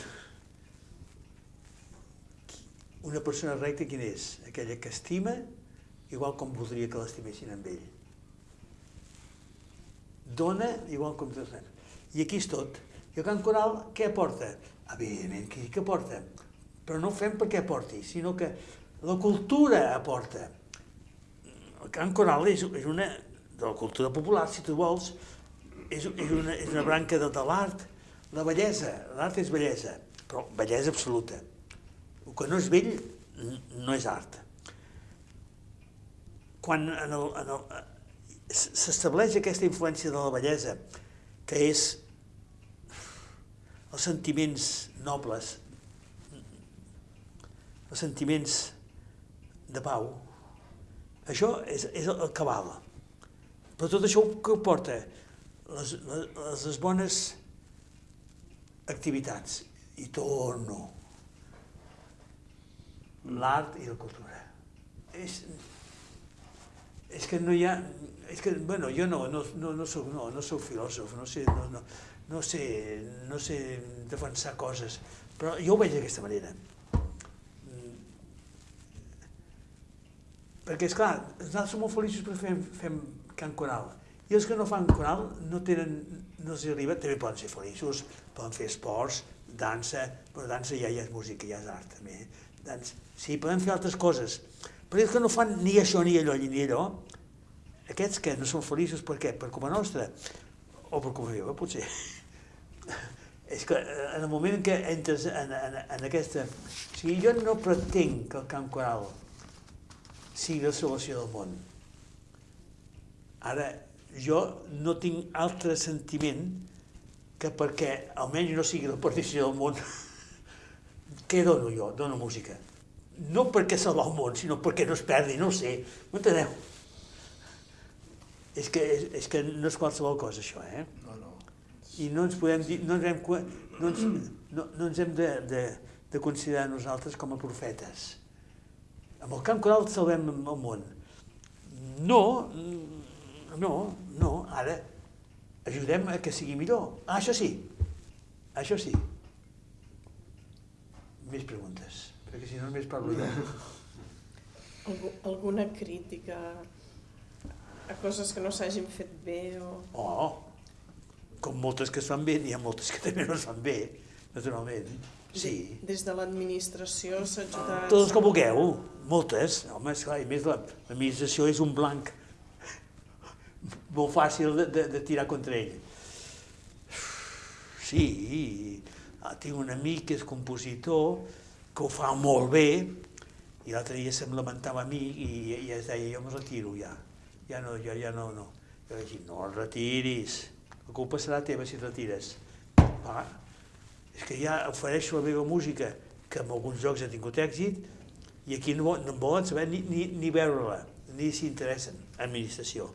una persona recta quina és? Aquella que estima igual com voldria que l'estimessin amb ell. Dona igual com tot. I aquí és tot. I el cant coral què aporta? Evidentment que, que aporta. Però no ho fem perquè aporti, sinó que la cultura aporta. El cant coral és, és una, de la cultura popular, si tu vols, és, és, una, és una branca de, de l'art. La bellesa, l'art és bellesa, però bellesa absoluta. Que no és vell no és art. Quan el, s'estableix aquesta influència de la bellesa, que és els sentiments nobles, els sentiments de pau, això és, és el que val. Però tot això que porta les, les, les bones activitats. I torno. L'art i la cultura. És, és que no hi ha... És que, bueno, jo no, no, no, no, soc, no, no soc filòsof, no sé, no, no, no, sé, no sé defensar coses, però jo ho veig d'aquesta manera. Perquè, és clar, nosaltres som molt feliços perquè fem, fem cant coral. I els que no fan coral no tenen, no els arriba, també poden ser feliços, poden fer esports, dansa, però dansa ja, ja és música, ja és art també. Dans, sí, poden fer altres coses. Però els que no fan ni això, ni allò, ni allò, aquests que no són feliços per què? Per culpa nostra? O per culpa meva, potser. [laughs] És que en el moment en què entres en, en, en aquesta... O sigui, jo no pretenc que el cant coral sigui la salvació del món. Ara, jo no tinc altre sentiment que perquè almenys no sigui la perdició del món, [laughs] què dono jo? Dono música. No perquè salvar el món, sinó perquè no es perdi, no ho sé. M'enteneu? És que, és, és que no és qualsevol cosa, això, eh? No, no. I no ens podem dir, no ens hem, no ens, no, no ens hem de, de, de considerar nosaltres com a profetes. Amb el camp coral salvem el món. No, no, no, ara ajudem a que sigui millor. Ah, això sí, això sí. Més preguntes, perquè si no només parlo jo. [laughs] Algú, alguna crítica a coses que no s'hagin fet bé o... Oh, com moltes que es fan bé, n'hi ha moltes que també no es fan bé, naturalment. Sí. Des de l'administració s'ha ajudat... Totes que vulgueu, moltes. Home, esclar, i més la- l'administració és un blanc molt fàcil de, de, de tirar contra ell. Sí, tinc un amic que és compositor, que ho fa molt bé, i l'altre dia se'm lamentava a mi i, i es deia, jo me retiro ja. ja no, jo ja no, no. Jo vaig dir, no el retiris, la culpa serà teva si et retires. Va, és que ja ofereixo la meva música, que en alguns llocs ha tingut èxit, i aquí no, no en volen saber ni, ni, ni veure-la, ni s'hi interessen, administració.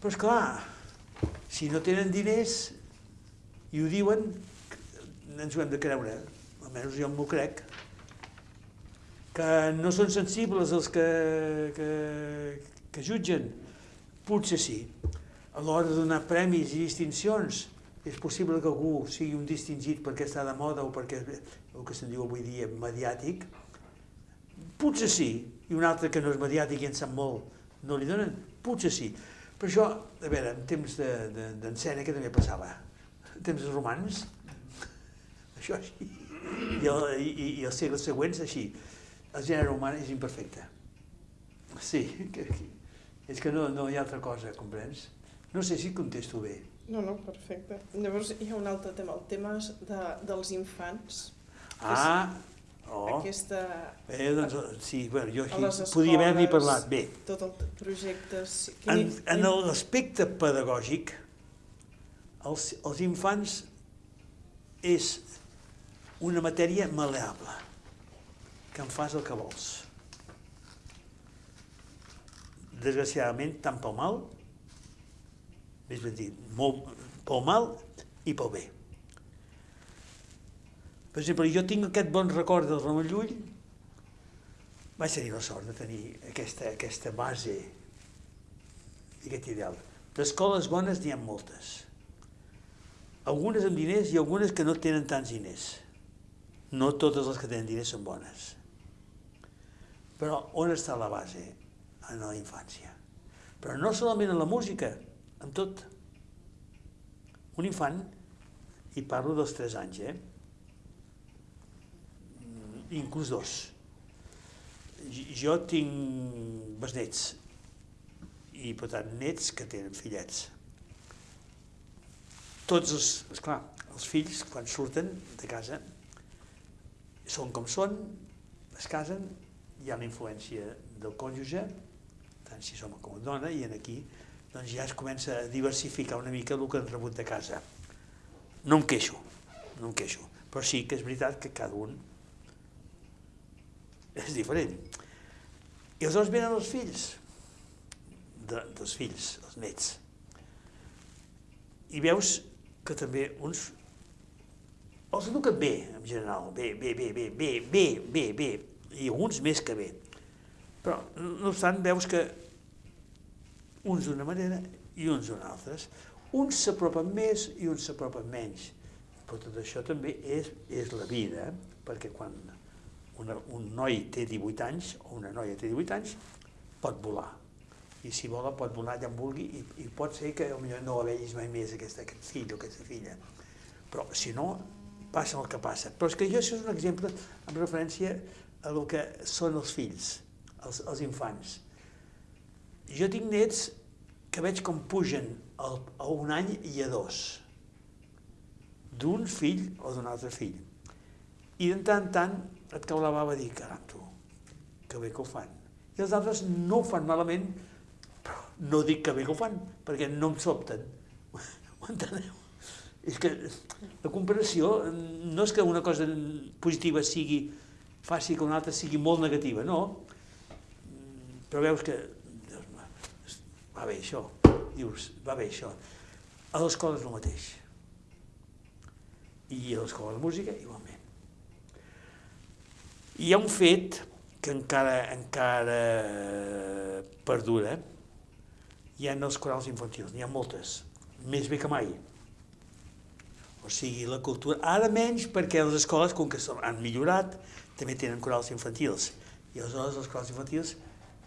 Però és clar, si no tenen diners i ho diuen, ens ho hem de creure, almenys jo m'ho crec, que no són sensibles els que, que, que jutgen, potser sí. A l'hora de donar premis i distincions, és possible que algú sigui un distingit perquè està de moda o perquè el que se'n diu avui dia mediàtic, potser sí, i un altre que no és mediàtic i en sap molt, no li donen, potser sí. Per això, a veure, en temps d'en de, de, Sèneca també passava, en temps romans, això així, i, el, i, i els segles següents així, el gènere humà és imperfecte. Sí, que, és que no, no hi ha altra cosa, comprens? No sé si contesto bé. No, no, perfecte. Llavors hi ha un altre tema, el tema de, dels infants. Ah, oh. Aquesta... Eh, doncs, sí, bueno, jo aquí les podia haver-n'hi escoles, parlat. Bé, Tot el projecte... en, en l'aspecte pedagògic, els, els infants és una matèria maleable, que en fas el que vols. Desgraciadament, tant pel mal, més ben dit, molt, pel mal i pel bé. Per exemple, jo tinc aquest bon record del Ramon Llull, vaig tenir la sort de tenir aquesta, aquesta base i aquest ideal. D'escoles bones n'hi ha moltes. Algunes amb diners i algunes que no tenen tants diners. No totes les que tenen diners són bones. Però on està la base? En la infància. Però no solament en la música, en tot. Un infant, i parlo dels 3 anys, eh? inclús dos. Jo tinc besnets i, per tant, nets que tenen fillets. Tots els, esclar, els fills, quan surten de casa, són com són, es casen, hi ha la influència del cònjuge, tant si som com dona, i en aquí doncs ja es comença a diversificar una mica el que han rebut de casa. No em queixo, no em queixo, però sí que és veritat que cada un és diferent. I aleshores venen els fills, de, dels fills, els nets. I veus que també uns els eduquen bé, en general, bé, bé, bé, bé, bé, bé, bé, bé, i alguns més que bé. Però, no obstant, veus que uns d'una manera i uns d'una altra. Uns s'apropen més i uns s'apropen menys. Però tot això també és, és la vida, perquè quan una, un noi té 18 anys o una noia té 18 anys, pot volar. I si vola, pot volar allà on vulgui i, i pot ser que potser no la vegis mai més, aquesta, aquest fill o aquesta filla. Però si no, passa el que passa. Però és que jo això és un exemple en referència a el que són els fills, els, els infants. Jo tinc nets que veig com pugen a, a un any i a dos, d'un fill o d'un altre fill. I de tant en tant et cau la bava dir, caram, tu, que bé que ho fan. I els altres no ho fan malament, però no dic que bé que ho fan, perquè no em sobten. [laughs] Ho enteneu? És que la comparació no és que una cosa positiva sigui faci que una altra sigui molt negativa, no. Però veus que va bé això, dius, va bé això. A l'escola és el mateix. I a l'escola de música, igualment. Hi ha un fet que encara, encara perdura, hi ha els corals infantils, n'hi ha moltes, més bé que mai. O sigui, la cultura... Ara menys perquè les escoles, com que han millorat, també tenen corals infantils. I aleshores els corals infantils,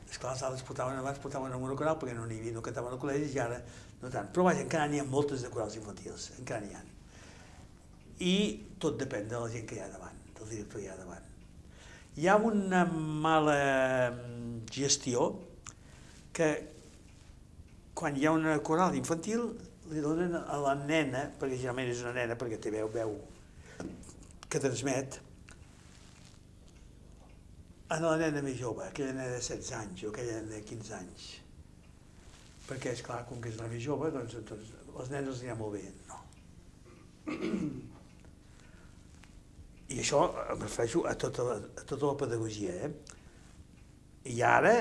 esclar, els altres portaven abans, portaven en una coral perquè no n'hi havia, no cantaven al col·legi i ara no tant. Però vaja, encara n'hi ha moltes de corals infantils, encara n'hi ha. I tot depèn de la gent que hi ha davant, del director que hi ha davant. Hi ha una mala gestió que quan hi ha una coral infantil li donen a la nena, perquè generalment és una nena perquè té veu, veu que transmet, a la nena més jove, aquella nena de 16 anys o aquella nena de 15 anys. perquè, és clar, com que és una més jove, doncs, doncs els nens els anirà molt bé. No. [clears throat] I això em refereixo a tota la, a tota la pedagogia. Eh? I ara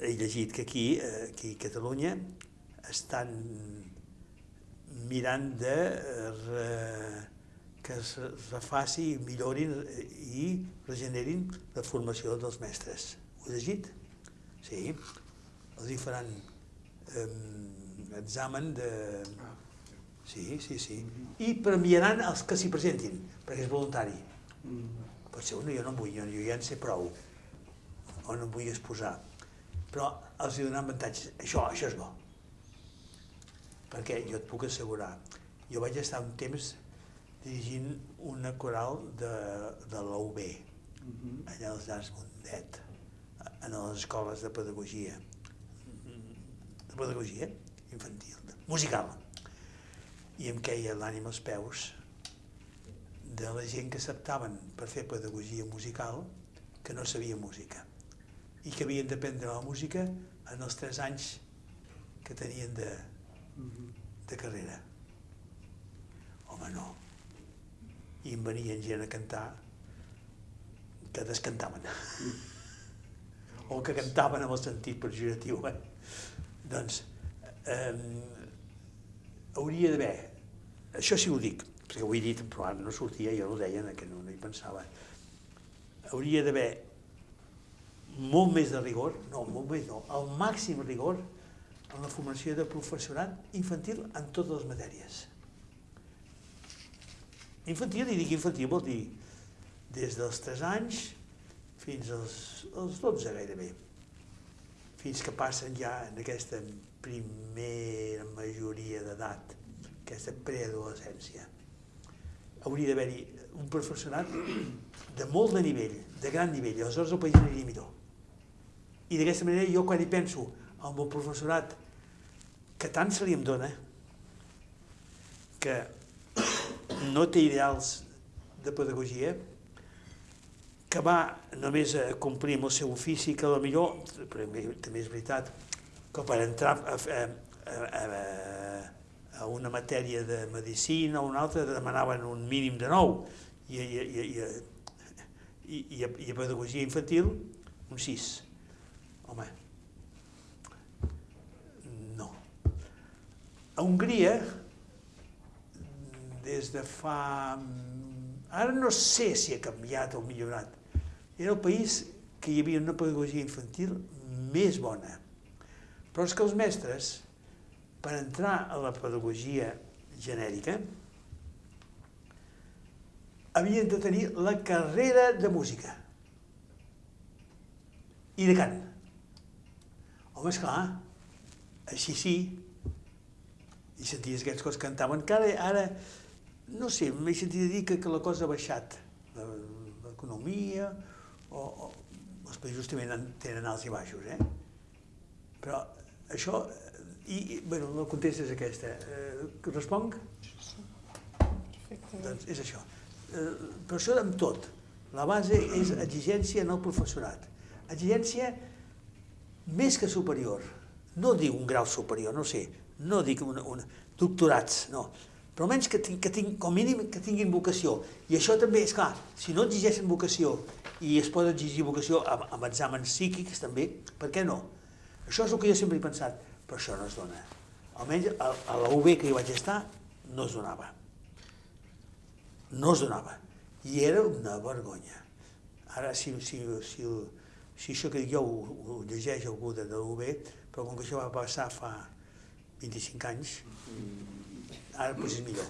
he llegit que aquí, eh, aquí a Catalunya estan mirant de eh, re, que es refaci, millorin i regenerin la formació dels mestres. Ho he llegit? Sí. Els hi faran eh, examen de... Sí, sí, sí. I premiaran els que s'hi presentin, perquè és voluntari. Pot ser, no, jo no en vull, jo, jo ja en sé prou, o no em vull exposar. Però els hi donaran avantatges. Això, això és bo. Perquè jo et puc assegurar, jo vaig estar un temps dirigint una coral de, de la UB, allà als Llars Mundet, en les escoles de pedagogia, de pedagogia infantil, musical. I em queia l'ànima als peus de la gent que acceptaven per fer pedagogia musical que no sabia música i que havien d'aprendre la música en els tres anys que tenien de, de carrera. Home, no. I em venien gent a cantar que descantaven. o que cantaven amb el sentit pejoratiu. Eh? Doncs eh, hauria d'haver, això sí ho dic, perquè ho he dit, però ara no sortia, jo ho deia, que no, no hi pensava, hauria d'haver molt més de rigor, no, molt més no, el màxim rigor en la formació de professorat infantil en totes les matèries. Infantil, i dic infantil, vol dir des dels 3 anys fins als, als 12 gairebé, fins que passen ja en aquesta primera majoria d'edat, aquesta preadolescència. Hauria d'haver-hi un professorat de molt de nivell, de gran nivell, aleshores el país aniria millor. I d'aquesta manera jo quan hi penso amb el professorat que tant se li em dona, que no té ideals de pedagogia, que va només a complir amb el seu ofici, que millor, però també és veritat, que per entrar a, a, a, a una matèria de medicina o una altra demanaven un mínim de nou i, i, i, i, i, i, i a pedagogia infantil un 6. Home, no. A Hongria, des de fa... Ara no sé si ha canviat o millorat. Era el país que hi havia una pedagogia infantil més bona però és que els mestres, per entrar a la pedagogia genèrica, havien de tenir la carrera de música i de cant. Home, esclar, així sí, i senties aquests cos cantaven, que ara, ara no sé, m'he sentit dir que, que la cosa ha baixat, l'economia, o, o els països també tenen alts i baixos, eh? Però això, i, i bueno, la contesta és aquesta. Eh, responc? Doncs és això. Eh, però això amb tot. La base és exigència en el professorat. Exigència més que superior. No dic un grau superior, no sé. No dic un, un, doctorats, no. Però almenys que, que tinc, com mínim que tinguin vocació. I això també, és clar, si no exigeixen vocació i es pot exigir vocació amb, amb exàmens psíquics també, per què no? Això és el que jo sempre he pensat, però això no es dona. Almenys a, a la UB que hi vaig estar no es donava. No es donava. I era una vergonya. Ara, si, si, si, si això que dic jo ho, ho llegeix algú de, de l'UB, però com que això va passar fa 25 anys, ara potser és millor.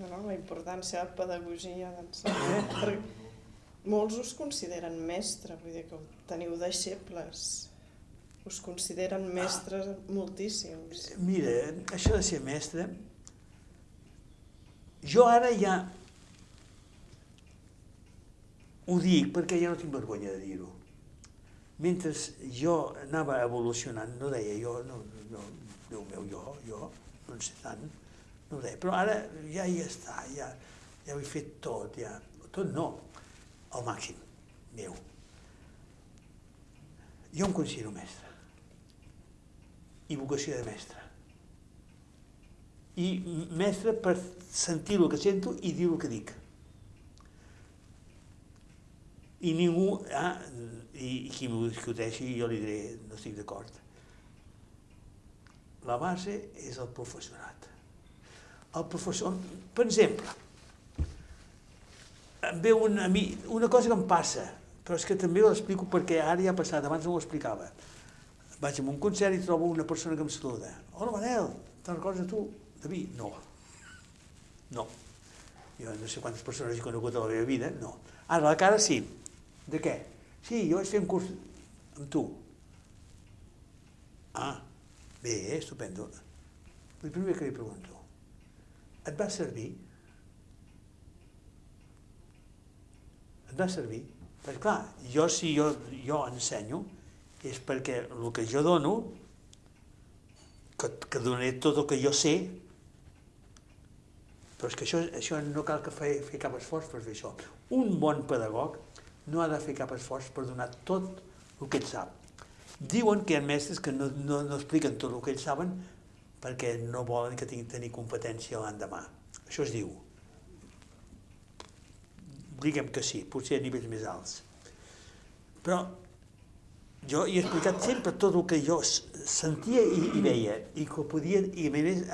No, no, la importància de la pedagogia d'ensenyar. Perquè molts us consideren mestre, vull dir que teniu deixebles. Us consideren mestres ah. moltíssims. Mira, això de ser mestre, jo ara ja ho dic perquè ja no tinc vergonya de dir-ho. Mentre jo anava evolucionant, no deia jo, no, no, Déu meu, jo, jo, no en sé tant, no deia, però ara ja hi està, ja, ja ho he fet tot, ja, tot no, al màxim meu. Jo em considero mestre. I vocació de mestre. I mestre per sentir el que sento i dir el que dic. I ningú, ah, i, i qui m'ho discuteixi jo li diré, no estic d'acord. La base és el professorat. El professor, per exemple, em ve una, a mi, una cosa que em passa, però és que també ho explico perquè ara ja ha passat, abans no ho explicava. Vaig a un concert i trobo una persona que em saluda. Hola, Manel, te'n recordes de tu? David? No. No. Jo no sé quantes persones he conegut a la meva vida, no. Ara, la cara sí. De què? Sí, jo vaig fer un curs amb tu. Ah, bé, estupendo. El primer que li pregunto, et va servir? Et va servir? Perquè clar, jo si jo, jo ensenyo és perquè el que jo dono, que, que donaré tot el que jo sé, però és que això, això no cal que fer, fer cap esforç per fer això. Un bon pedagog no ha de fer cap esforç per donar tot el que ell sap. Diuen que hi ha mestres que no, no, no expliquen tot el que ells saben perquè no volen que tinguin tenir competència l'endemà. Això es diu. Diguem que sí, potser a nivells més alts. Però jo he explicat sempre tot el que jo sentia i, i veia i que podia, i a més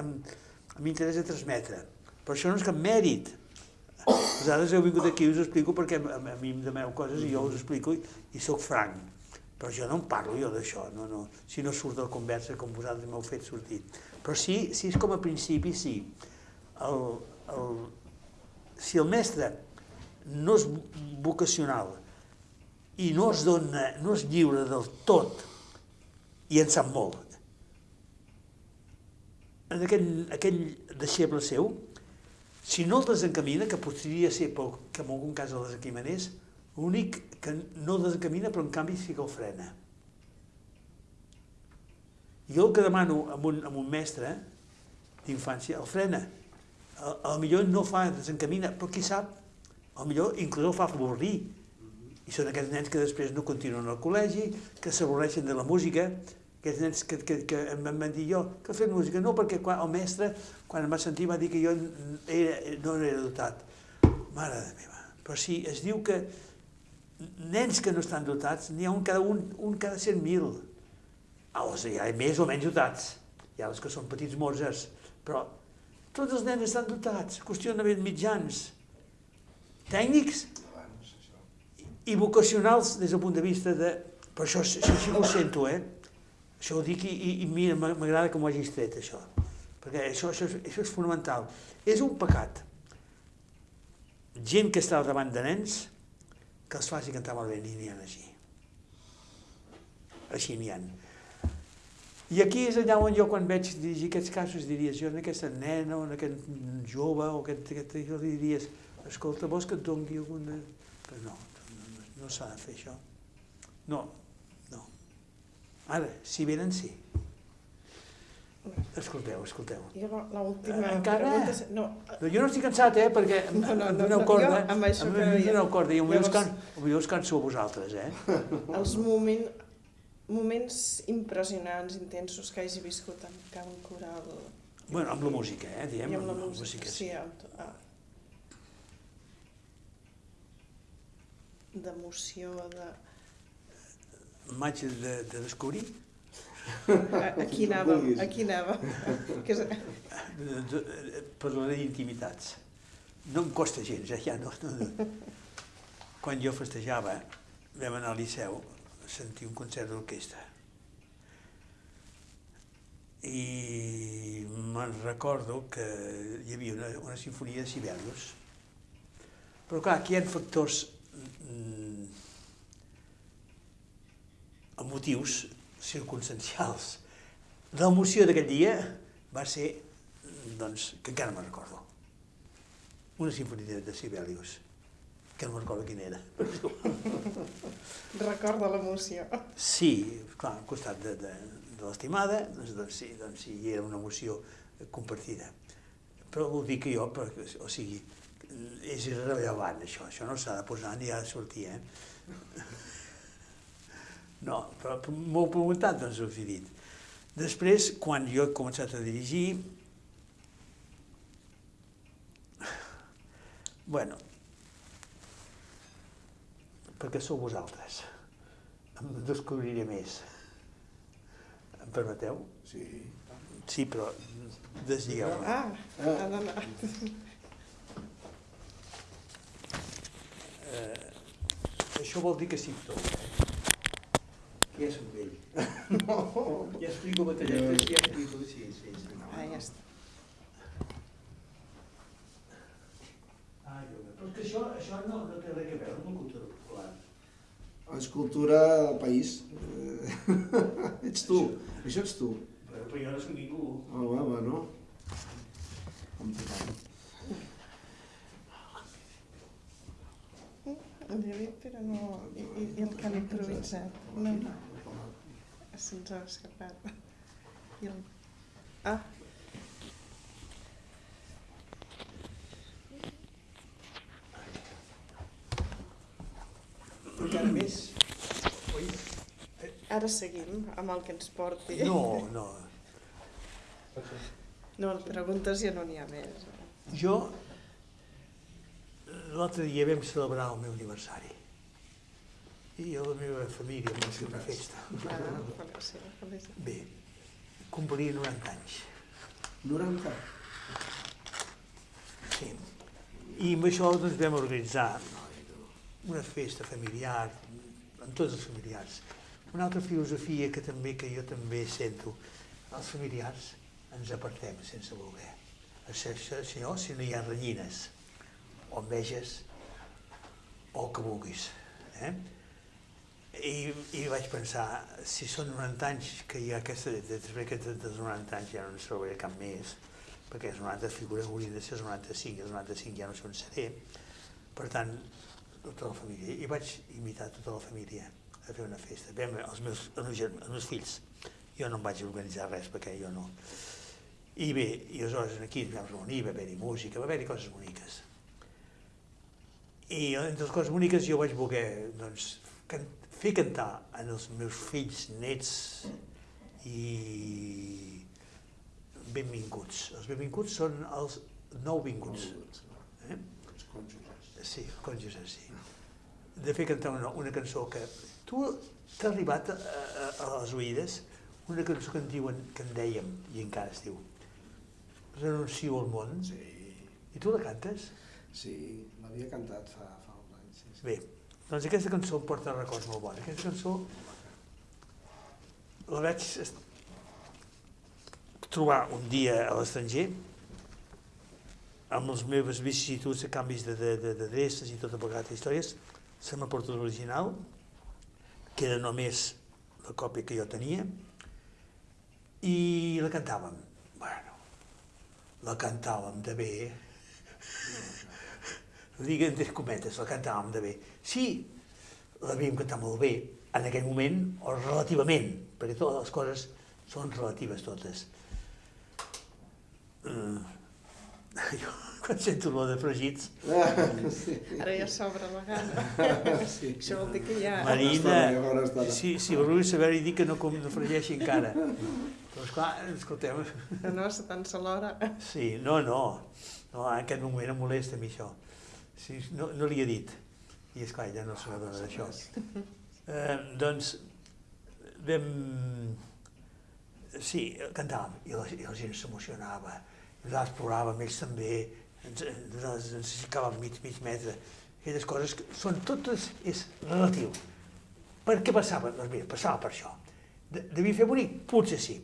m'interessa transmetre. Però això no és cap mèrit. Vosaltres heu vingut aquí i us explico perquè a, a mi em demeu coses i jo us explico i, i sóc franc. Però jo no en parlo jo d'això, no, no. si no surt de la conversa com vosaltres m'heu fet sortir. Però sí, sí és com a principi, sí. El, el, si el mestre no és vocacional i no es dona, no és lliure del tot i en sap molt, en aquell, aquell deixeble seu, si no el desencamina, que podria ser però que en algun cas el desencaminés, l'únic que no el desencamina però en canvi sí que el frena. Jo el que demano a un, a un mestre d'infància, el frena. A, a millor no fa desencamina, però qui sap, a millor inclús el fa avorrir. I són aquests nens que després no continuen al col·legi, que s'avorreixen de la música, aquests nens que, que, que em van dir jo que fet música, no, perquè quan, el mestre, quan em va sentir, va dir que jo era, no era dotat. Mare de meva. Però sí, es diu que nens que no estan dotats, n'hi ha un cada, un, un cada 100.000. Els hi ha més o menys dotats. Hi ha els que són petits morzes, però tots els nens estan dotats, qüestionament mitjans, tècnics i vocacionals des del punt de vista de... Però això, això que ho sento, eh? Això ho dic i, i, i mira, m'agrada que m'ho hagis tret, això. Perquè això, això, això és fonamental. És un pecat. Gent que està al davant de nens, que els faci cantar molt bé, n'hi ha així. Així n'hi ha. I aquí és allà on jo, quan veig dirigir aquests casos, diries, jo en aquesta nena o en aquest jove o aquest, aquest jo li diries, escolta, vols que et doni alguna... Però no, no, no s'ha de fer això. No, Ara, si venen, sí. Escolteu, escolteu. I l'última Encara... pregunta... No. no, jo no estic cansat, eh, perquè no, no, no, em doneu no, corda. Jo amb això em doneu corda i us, can, potser us canso a vosaltres, eh? [laughs] Els moment, moments impressionants, intensos que hagi viscut en camp coral. Bueno, amb la música, eh, diem. I amb la, amb música, música sí. sí amb, ah. D'emoció, de m'haig de, de descobrir. Aquí anava, aquí és... Parlaré d'intimitats. No em costa gens, eh? ja no, no, no. Quan jo festejava, vam anar al Liceu a sentir un concert d'orquestra. I me'n recordo que hi havia una, una sinfonia de Sibelius. Però clar, aquí hi ha factors mm, amb motius circumstancials. L'emoció d'aquest dia va ser, doncs, que encara me'n recordo. Una sinfonia de Sibelius, que no me'n recordo quina era. Recorda l'emoció. Sí, clar, al costat de, de, de l'estimada, doncs, doncs sí, doncs sí, era una emoció compartida. Però ho dic jo, perquè, o sigui, és irrellevant això, això no s'ha de posar ni ha de sortir, eh? No, però m'ho heu preguntat, doncs us he dit. Després, quan jo he començat a dirigir, bueno, perquè sou vosaltres. Em descobriré més. Em permeteu? Sí. Sí, però desdigueu-me. Ah, ha d'anar. Eh, això vol dir que sí tot. Que ja soc vell. [laughs] No. Ja explico batalletes, ja explico... Sí, sí, sí. Ah, ja està. Ah, jo... Però és que això, això no, no té res a veure amb la cultura popular. És cultura del país. Eh, [laughs] ets tu, això ets tu. Però, però jo no soc ningú. Oh, va, va, no? Com tothom. El David, però no... I, i, i el que han improvisat. No, se'ns ha escapat. [laughs] I el... Ah, Encara més. Oi? ara seguim amb el que ens porti. No, no. No, preguntes ja no n'hi ha més. Jo, l'altre dia vam celebrar el meu aniversari. I la meva família va fer una festa. Ah. Bé, complia 90 anys. 90. Sí. I amb això doncs, vam organitzar una festa familiar, amb tots els familiars. Una altra filosofia que també que jo també sento, els familiars ens apartem sense voler. Si, si no, si no hi ha renyines, o enveges, o el que vulguis. Eh? I, I vaig pensar, si són 90 anys, que hi ha aquesta, després que dels 90 anys ja no en trobaré cap més, perquè els 90 figures haurien de ser els 95, i els 95 ja no sé on seré. Per tant, tota la família. I vaig invitar tota la família a fer una festa. Vam, els meus, els meus, els meus fills. Jo no em vaig organitzar res perquè jo no. I bé, i aleshores aquí ens vam reunir, va haver-hi música, va haver-hi coses boniques. I entre les coses boniques jo vaig voler doncs, can fer cantar en els meus fills, nets i benvinguts. Els benvinguts són els nouvinguts. Eh? Els cònjuges. Sí, cònjuges, sí. De fer cantar una, una cançó que... Tu t'ha arribat a, a, a les oïdes una cançó que en diuen, que en dèiem, i encara es diu, Renuncio al món, Sí, i tu la cantes? sí, l'havia cantat fa, fa uns anys. Sí, sí. Bé, doncs aquesta cançó em porta records molt bons. Aquesta cançó la vaig trobar un dia a l'estranger amb les meves vicissituds canvis de, de, d'adreces i tota vegada històries, se m'ha portat l'original, queda només la còpia que jo tenia, i la cantàvem. Bueno, la cantàvem de bé, ho dic entre cometes, la cantàvem de bé. Sí, l'havíem cantat molt bé en aquell moment, o relativament, perquè totes les coses són relatives totes. Mm. [laughs] Jo, quan sento l'olor de fregits, Ah, sí. Ara ja s'obre la gana. sí. Això vol dir que ja... Marina, sí, sí, vulguis saber i dir que no, com, no fregeixi encara. Però esclar, escolteu, No, no, se tant se l'hora. sí, no, no, no, en aquest moment em molesta a mi això. Sí, no, no li he dit. I esclar, ja no se n'adona d'això. Eh, doncs, vam... Sí, cantàvem, i la, i la gent s'emocionava, i nosaltres ploràvem, ells també, ens, nosaltres ens ficàvem mig, mig metre. Aquelles coses que són totes, és relatiu. Per què passava? Doncs mira, passava per això. De, devia fer bonic? Potser sí.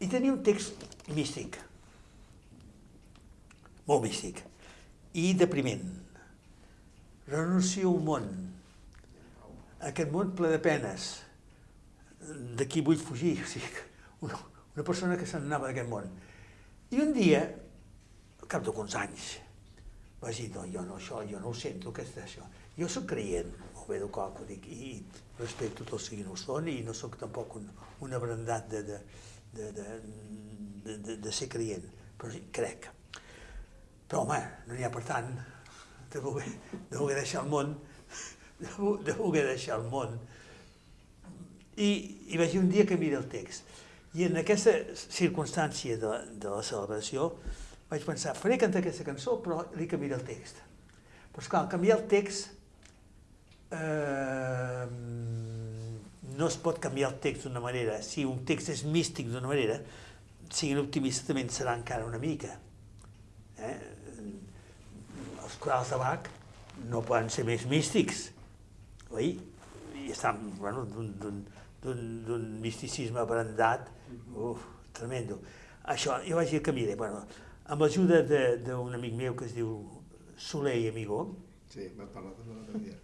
I tenia un text místic, molt místic, i depriment. Renuncio al món, aquest món ple de penes, d'aquí vull fugir, o sigui, una, una persona que se n'anava d'aquest món. I un dia, al cap d'uns anys, vaig dir, no, jo no, això, jo no ho sento, és això? Jo sóc creient, molt bé educat, ho dic, i respecto tots siguin ho són, i no sóc tampoc un, un abrandat de, de, de, de, de, de, de ser creient, però crec. Però home, no n'hi ha per tant de voler, de voler deixar el món, de, de voler deixar el món I, I vaig un dia que mira el text. I en aquesta circumstància de, de la celebració vaig pensar, faré cantar aquesta cançó, però li canviaré el text. Però esclar, canviar el text eh, no es pot canviar el text d'una manera. Si un text és místic d'una manera, siguin optimistes també en serà encara una mica. Eh? Corals de Bach no poden ser més místics, oi? I estan, bueno, d'un- misticisme brandat, uf, tremendo. Això, jo vaig dir que mire, bueno, amb l'ajuda de- d'un amic meu que es diu Soler i Amigó, Sí, vas parlar també l'altre dia.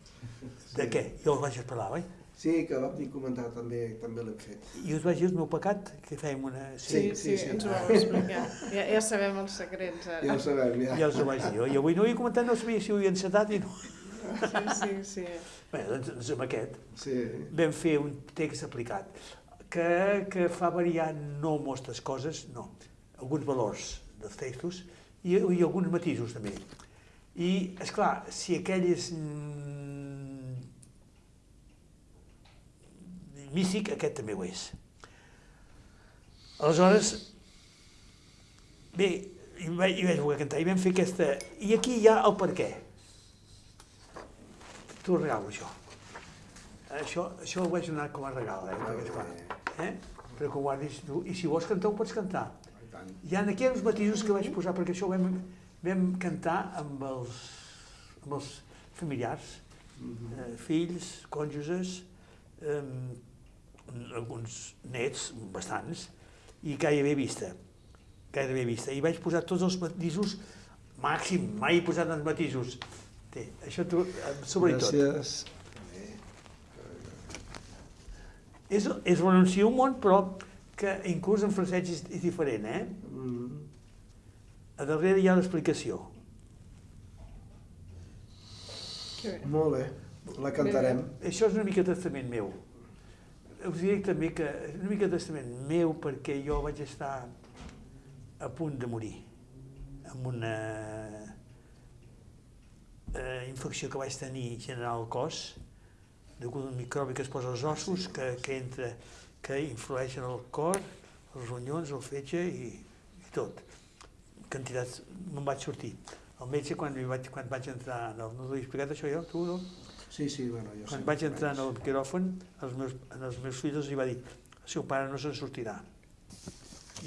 de què? Jo us vaig parlar, oi? Sí, que vam dir comentar també, també l'hem fet. I us vaig dir el meu pecat, que fèiem una... Sí, sí, sí, sí. ens ho vau explicar. Ja, ja sabem els secrets ara. Ja ho sabem, ja. Ja us ho vaig dir jo. I avui no ho havia comentat, no sabia si ho havia encetat i no. Sí, sí, sí. Bé, doncs, doncs amb aquest Sí, vam fer un text aplicat que, que fa variar no moltes coses, no, alguns valors dels textos i, i alguns matisos també. I, és clar, si aquell és místic, aquest també ho és. Aleshores, bé, i vaig, i vaig voler cantar, i vam fer aquesta... I aquí hi ha el per què. T'ho regalo, això. Això, això ho vaig donar com a regal, eh? Perquè, esclar, eh? Però que ho guardis tu. I si vols cantar, ho pots cantar. Hi ha aquí uns matisos que vaig posar, perquè això ho vam, vam cantar amb els, amb els familiars, Mhm. eh, fills, cònjuges, eh, alguns nets, bastants, i gairebé vista, gairebé vista. I vaig posar tots els matisos màxim, mai he posat els matisos. Té, això tu, eh, sobretot. Gràcies. És, és renunciar un món, però que inclús en francès és, és diferent, eh? Mm. A darrere hi ha l'explicació. Bé. Molt bé, la cantarem. Això és una mica testament meu. Us diré també que una mica testament meu perquè jo vaig estar a punt de morir amb una eh, infecció que vaig tenir general al cos degut a un microbi que es posa als ossos, que, que entra, que influeix en el cor, els ronyons, el fetge i, i tot. Quantitats, me'n vaig sortir. El metge, quan, vaig, quan vaig entrar, no, no t'ho he explicat això jo, tu no? Sí, sí, bueno, jo Quan vaig entrar en el quiròfan, als meus, en els meus fills els va dir el seu pare no se'n sortirà.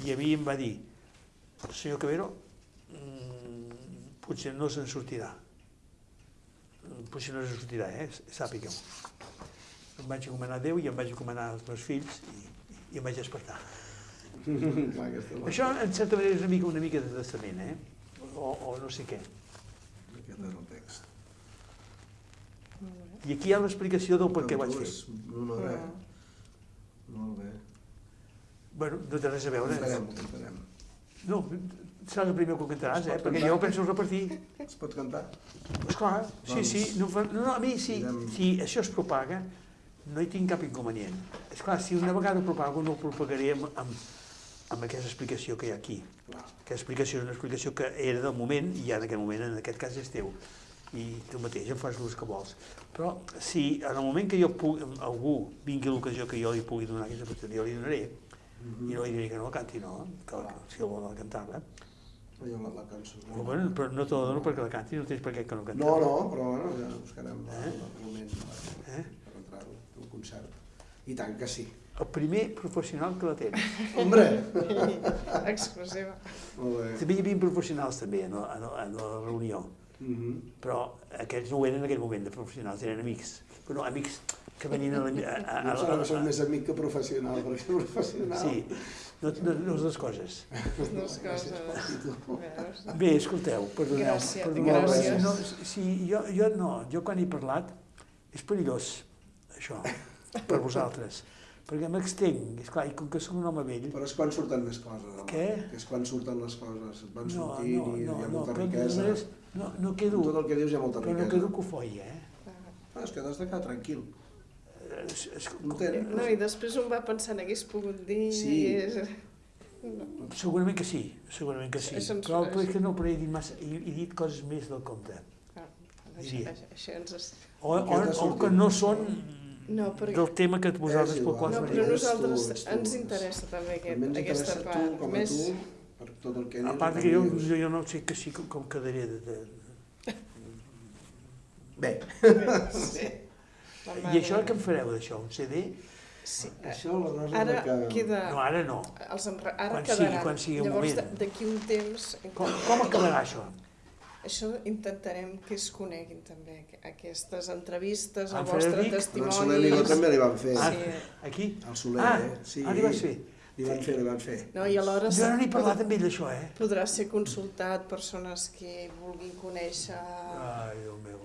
I a mi em va dir, senyor Cabero, mm, potser no se'n sortirà. Potser no se'n sortirà, eh? Sàpigueu. Em vaig encomanar a Déu i em vaig encomanar als meus fills i, i em vaig despertar. [laughs] Això, en certa manera, és una mica, una mica de testament, eh? O, o no sé què. Aquest és el. I aquí hi ha l'explicació del per què vaig fer. és Molt bé, molt bé. Bueno, no té res a veure. No, seràs el primer que ho cantaràs, eh? Perquè jo penso repartir. Es pot cantar? Esclar, sí, Doncs, sí. No, no, a mi, si, direm- si això es propaga, no hi tinc cap inconvenient. Esclar, si una vegada ho propago, no ho propagaré amb, amb, amb aquesta explicació que hi ha aquí. Clar. Aquesta explicació és una explicació que era del moment i ja en aquest moment, en aquest cas, és teu. I tu mateix en fas l'ús que vols. Però si en el moment que jo pugui, algú vingui a l'ocasió que jo li pugui donar aquesta explicació, jo li donaré, Mhm. i no li diré que no la canti, no, que, la- si el vol cantar-la. Allò, la, la cançó. Però, bueno, però no te la dono perquè la canti, no tens per què que no canti. No, no, però bueno, ja buscarem Eh? el moment per, Eh? per entrar-ho, un concert. I tant que sí. El primer professional que la té. [laughs] Hombre! [laughs] Exclusiva. Molt bé. També hi havia professionals també en, la- en, la- en Mhm. però aquests no ho eren en aquell moment de professionals, eren amics. Però no, amics que venien a la... A, a, a, que a, soc més amic que professional, perquè professional... sí, no, no, no les dues coses. Les dues coses. Bé, escolteu, perdoneu. Gràcies, perdoneu, gràcies. No, si, jo, jo no, jo quan he parlat és perillós, això, per vosaltres. Perquè m'extenc, esclar, i com que soc un home vell, Però és quan surten més coses. home. Què? Que és quan surten les coses. Van no, sortint no, i hi no, ha no, molta però de riquesa. maneres, no, no quedo, Tot el que dius hi ha molta però no riquesa. quedo cofoi, eh? Ah, és que t'has de quedar tranquil. És, és, Content. No, i després un va pensant, hagués pogut dir... Sí. i És... No. Segurament que sí, segurament que sí. Ens- Però però és que no, però he dit, massa, he, he dit coses més del compte. Ah, això, Diria. això, això ens... es- O, o, o que no són No, perquè... del tema que vosaltres pel qual No, però ets nosaltres tu, ens interessa també aquest, aquesta part. tu, com a Més... tu, per tot el que A part que jo, jo, jo no sé que sí com, com quedaré de, de... Bé, [laughs] Sí. La I això què en fareu d'això? Un CD? Sí. això la cosa Ara que... queda... No, ara no. Els enre... Ara Quan sigui- quedaran. quan sigui Llavors, moment. d- d'aquí un temps... Com, com acabarà això? Això intentarem que es coneguin també, aqu- aquestes entrevistes, el vostre? No, el Soler testimoni... també li van fer. Ah, Sí. aquí? El Soler, Ah, eh? Sí, ah, li vas fer? Li van fer, li van fer. No, i alhora Jo no n'he parlat amb ell d'això, eh? podrà ser consultat persones que vulguin conèixer Ai, Déu meu.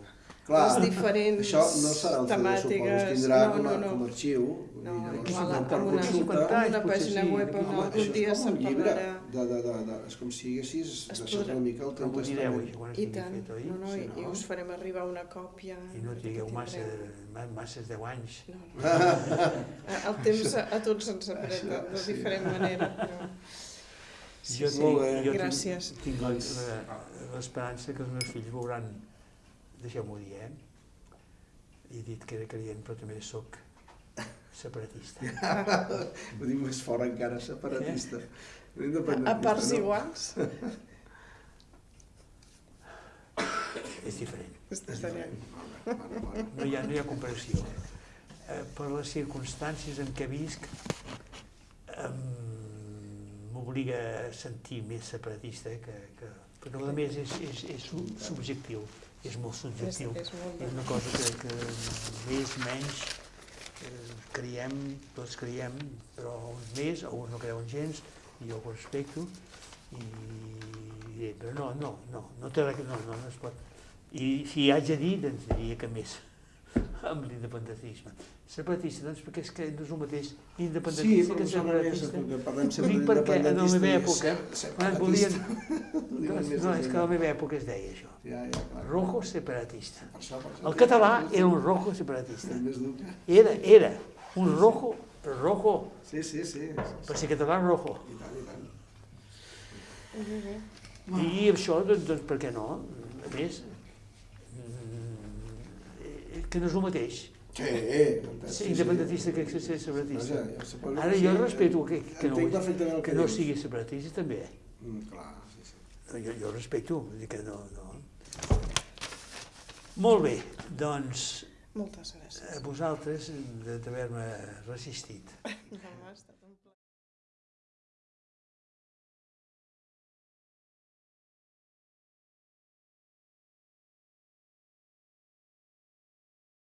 Clar, les diferents això no serà el CD, suposo, temàtiques. es tindrà no, no, no. com a arxiu. No, i llavors, igual per amb una, consulta, anys, amb una pàgina sí. web on Home, algun dia se'n parlarà. de, de, de, de, és com si haguessis Es deixat podrà- una mica el teu testament. I tant, fet, oi? no, no, i, i no? us farem arribar una còpia. I no que trigueu massa, tindreu. ma- masses 10 anys. No, no. [laughs] El temps a, a tots ens apreta de sí. diferent manera, [laughs] però... Sí, jo sí. Bé. jo Gràcies. tinc, tinc la- l'esperança que els meus fills veuran, deixeu-m'ho dir, eh? He dit que era creient, però també sóc separatista. [laughs] Ho dic més fort encara, separatista. A parts iguals, [coughs] És diferent. és diferent. No hi ha, no hi ha comparació. Eh, per les circumstàncies en què visc, m'obliga a sentir més separatista que... que però a més és, és, és sub- subjectiu, és molt És, subjectiu. és molt És una cosa que, que més menys eh, creiem, tots creiem, però uns més, o uns no creuen gens, i jo ho respecto, i, i però no, no, no, no, té, no, no, no es pot. I si hi haig de dir, doncs diria que més amb l'independentisme. Separatista, doncs perquè és que no és el mateix Sí, independentista però que separatista. sempre Dic perquè en la d'independentista meva època, quan volien... Ho diuen Doncs, no, és que a la meva època es deia això. Ja, ja, clar. Rojo separatista. Per això, per això. El català era un rojo separatista. Era, era un rojo, però rojo, Sí, sí, sí. sí, per sí. ser català rojo. I tant, i tant. I això, doncs, doncs per què no? A més, que no és el mateix, Sí, eh, ser independentista que ser separatista. Vaja, ja Ara jo respeto que, que, no, que que no sigui separatista també. Mm, clar, sí, sí. Jo, jo respecto, vull dir que no, no. Molt bé, doncs Moltes a gràcies. vosaltres de- d'haver-me resistit. [laughs] No,